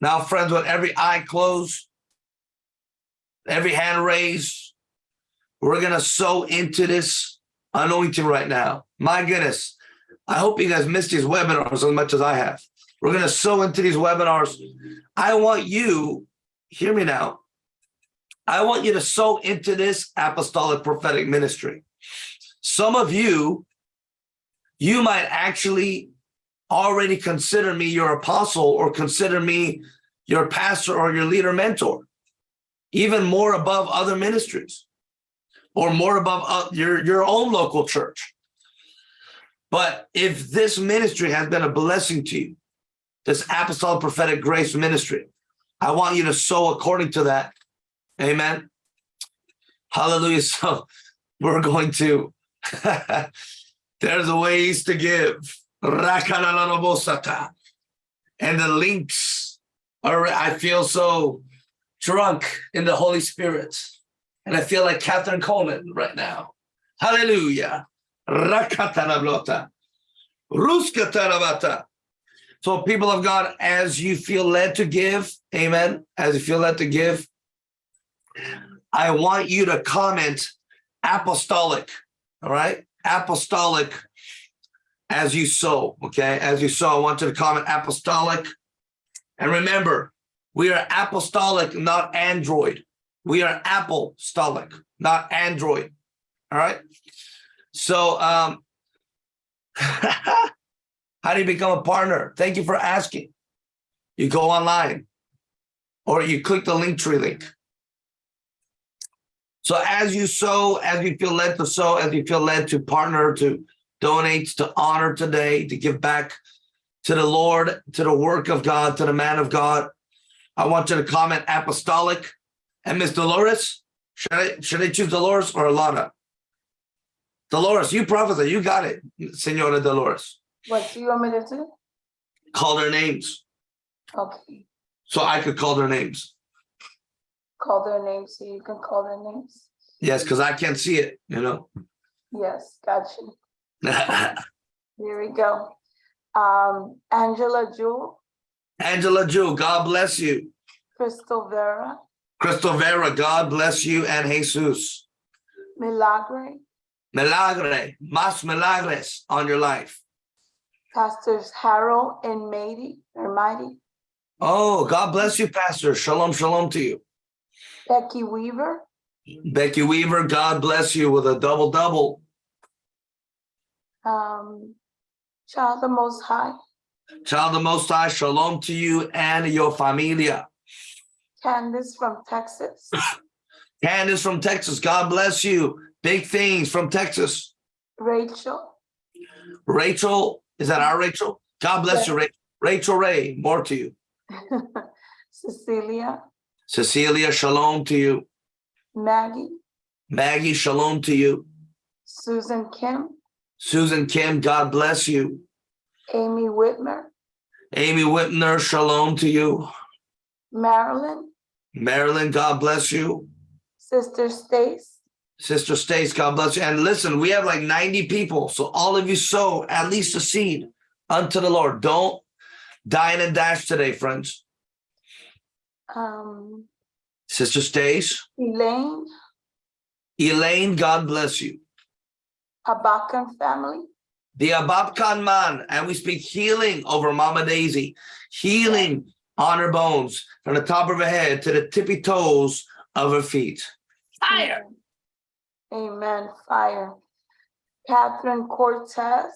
S1: Now, friends, with every eye closed, every hand raised, We're going to sow into this anointing right now. My goodness. I hope you guys missed these webinars as much as I have. We're going to sow into these webinars. I want you, hear me now. I want you to sow into this apostolic prophetic ministry. Some of you, you might actually already consider me your apostle or consider me your pastor or your leader mentor, even more above other ministries or more above uh, your, your own local church. But if this ministry has been a blessing to you, this apostolic prophetic grace ministry, I want you to sow according to that. Amen. Hallelujah. So we're going to, there's a ways to give. And the links are, I feel so drunk in the Holy Spirit. And I feel like Kathryn Kuhlman right now. Hallelujah. Rakatalablota. Ruskatarabata. So people of God, as you feel led to give, amen, as you feel led to give, I want you to comment apostolic, all right? Apostolic as you sow, okay? As you sow, I want you to comment apostolic. And remember, we are apostolic, not Android. We are apostolic, not Android, all right? So, um, how do you become a partner? Thank you for asking. You go online or you click the Linktree link. So as you sow, as you feel led to sow, as you feel led to partner, to donate, to honor today, to give back to the Lord, to the work of God, to the man of God, I want you to comment apostolic. And Miss Dolores, should I, should I choose Dolores or Alana? Dolores, you prophesy, you got it, Senora Dolores.
S2: What do you want me to do?
S1: Call their names.
S2: Okay,
S1: So I could call their names.
S2: call their names so you can call their names.
S1: Yes, because I can't see it, you know.
S2: Yes, gotcha. Here we go. Um, Angela Jewel,
S1: Angela Jew, God bless you.
S2: Crystal Vera,
S1: Crystal Vera, God bless you and Jesus.
S2: Milagre,
S1: Milagre, más milagres on your life.
S2: Pastors Harold and Mady, or Mighty,
S1: Oh, God bless you, Pastor. Shalom, shalom to you.
S2: Becky Weaver,
S1: Becky Weaver, God bless you with a double double.
S2: Um, Child the Most High,
S1: Child the Most High, shalom to you and your familia.
S2: Candace from Texas,
S1: Candace from Texas, God bless you. Big things from Texas.
S2: Rachel,
S1: Rachel, is that our Rachel? God bless you, Rachel. Rachel Ray, more to you.
S2: Cecilia,
S1: Cecilia, shalom to you.
S2: Maggie,
S1: Maggie, shalom to you.
S2: Susan Kim,
S1: Susan Kim, God bless you.
S2: Amy Whitmer,
S1: Amy Whitner, shalom to you.
S2: Marilyn,
S1: Marilyn, God bless you.
S2: Sister Stace,
S1: Sister Stace, God bless you. And listen, we have like 90 people. So all of you sow at least a seed unto the Lord. Don't dine and dash today, friends.
S2: um,
S1: Sister Stace,
S2: Elaine,
S1: Elaine, God bless you.
S2: Abakan family,
S1: The Ababkan man, and we speak healing over Mama Daisy, healing on her bones from the top of her head to the tippy toes of her feet. Fire.
S2: Amen, fire. Catherine Cortez,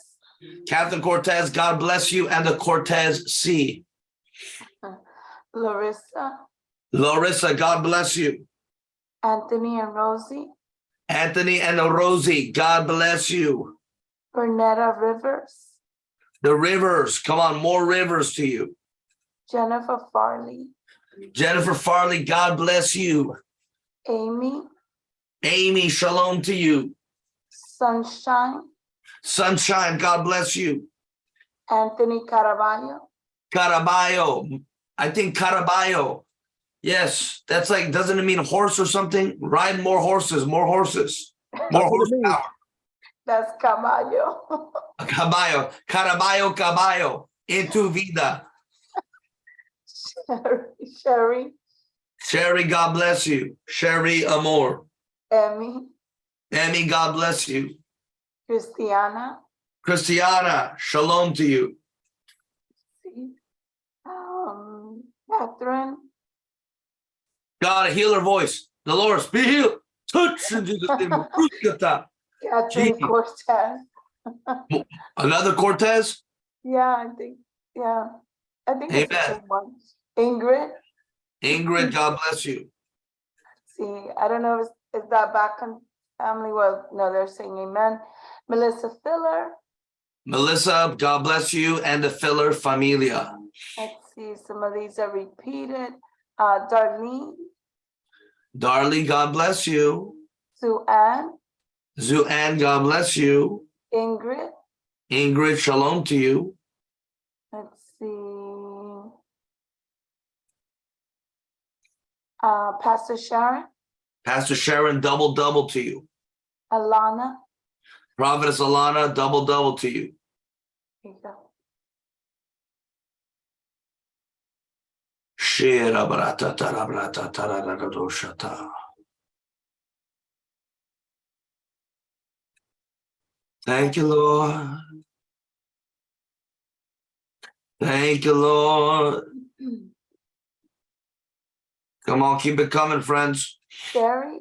S1: Catherine Cortez, God bless you, and the Cortez C.
S2: Larissa,
S1: Larissa, God bless you.
S2: Anthony and Rosie,
S1: Anthony and Rosie, God bless you.
S2: Bernetta Rivers,
S1: The rivers, come on, more rivers to you.
S2: Jennifer Farley,
S1: Jennifer Farley, God bless you.
S2: Amy,
S1: Amy, shalom to you.
S2: Sunshine,
S1: Sunshine, God bless you.
S2: Anthony Caraballo,
S1: Caraballo, I think Caraballo. Yes, that's like, doesn't it mean horse or something? Ride more horses, more horses, more horsepower.
S2: that's Caballo.
S1: Caballo, Caraballo, Caballo, into vida.
S2: Sherry, Sherry,
S1: Sherry, God bless you. Sherry Amor.
S2: Emmy,
S1: Emmy, God bless you.
S2: Christiana,
S1: Christiana, shalom to you.
S2: um, Catherine,
S1: God, heal her voice. Dolores, be healed. Touch in Jesus' name.
S2: Catherine
S1: Jesus.
S2: Cortez.
S1: Another Cortez?
S2: Yeah, I think, yeah. I think it's the
S1: Amen.
S2: same one. Ingrid,
S1: Ingrid, God bless you.
S2: see, I don't know, if, is that back family? Well, no, they're saying amen. Melissa Filler,
S1: Melissa, God bless you, and the filler familia.
S2: let's see, some of these are repeated. Uh, Darlene,
S1: Darlie, God bless you.
S2: Sue Ann,
S1: Zuan, God bless you.
S2: Ingrid,
S1: Ingrid, shalom to you.
S2: let's see. Uh, Pastor Sharon,
S1: Pastor Sharon, double double to you.
S2: Alana,
S1: Prophetess Alana, double double to you.
S2: there you go.
S1: Thank you, Lord. Thank you, Lord. Come on, keep it coming, friends.
S2: Sherry,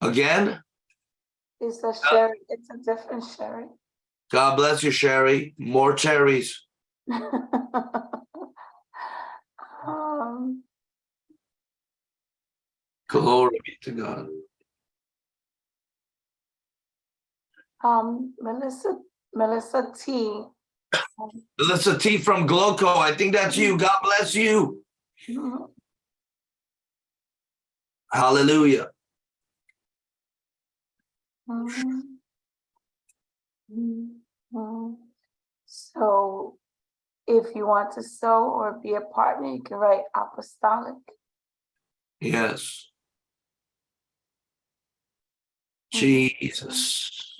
S1: Again,
S2: is a uh, Sherry, it's a different Sherry.
S1: God bless you, Sherry. More cherries. Glory be to God.
S2: um, Melissa, Melissa T.
S1: Melissa T from Gloco. I think that's you. God bless you.
S2: Mhm.
S1: Hallelujah.
S2: Mhm. Mhm. So if you want to sew or be a partner, you can write apostolic.
S1: Yes. Jesus.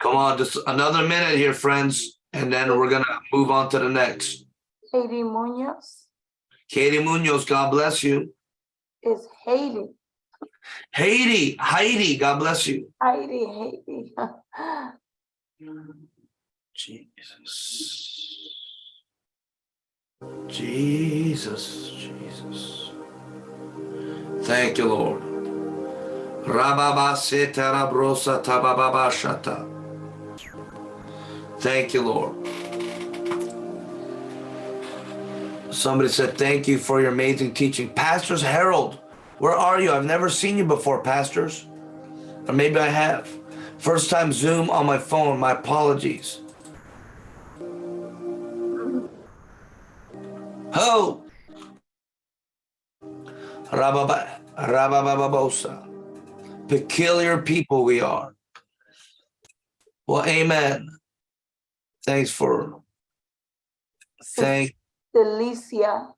S1: Come on, just another minute here, friends, and then we're gonna move on to the next.
S2: Katie Munoz
S1: Katie Munoz, God bless you.
S2: is Haley.
S1: Haiti, Heidi, God bless you.
S2: Heidi, Haley.
S1: Jesus. Jesus, Jesus. Thank you, Lord. Thank you, Lord. Somebody said, Thank you for your amazing teaching. Pastors Harold, where are you? I've never seen you before, pastors. Or maybe I have. First time Zoom on my phone. My apologies. Ho! Rababa, rabababosa. Peculiar people we are. Well, amen. Thanks for thank
S2: Delicia.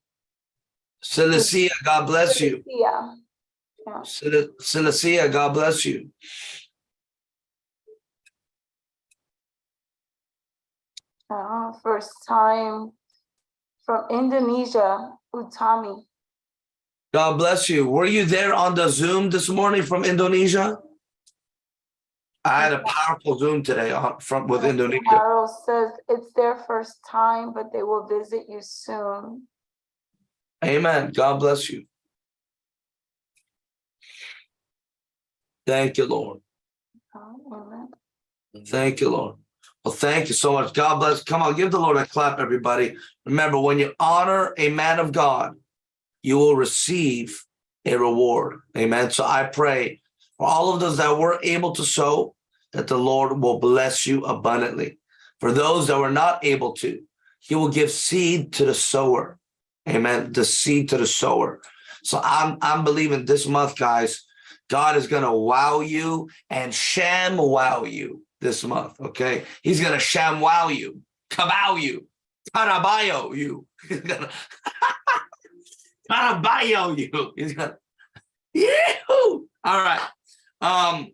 S1: Cilicia, God bless you.
S2: Delicia.
S1: Cil- God bless you.
S2: Uh, first time from Indonesia, Utami.
S1: God bless you. Were you there on the Zoom this morning from Indonesia? I had a powerful Zoom today on, from with Indonesia.
S2: Harold says it's their first time, but they will visit you soon.
S1: Amen. God bless you. Thank you, Lord.
S2: Oh, amen.
S1: Thank you, Lord. Well, thank you so much. God bless. Come on, give the Lord a clap, everybody. Remember, when you honor a man of God, you will receive a reward. Amen. So I pray for all of those that were able to sow, that the Lord will bless you abundantly. For those that were not able to, he will give seed to the sower. Amen. The seed to the sower. So I'm I'm believing this month, guys, God is gonna wow you and sham wow you this month. Okay. He's gonna sham wow you, kabow you, tarabayo you. Gonna tarabayo you. He's gonna, Yee-hoo! All right. Um,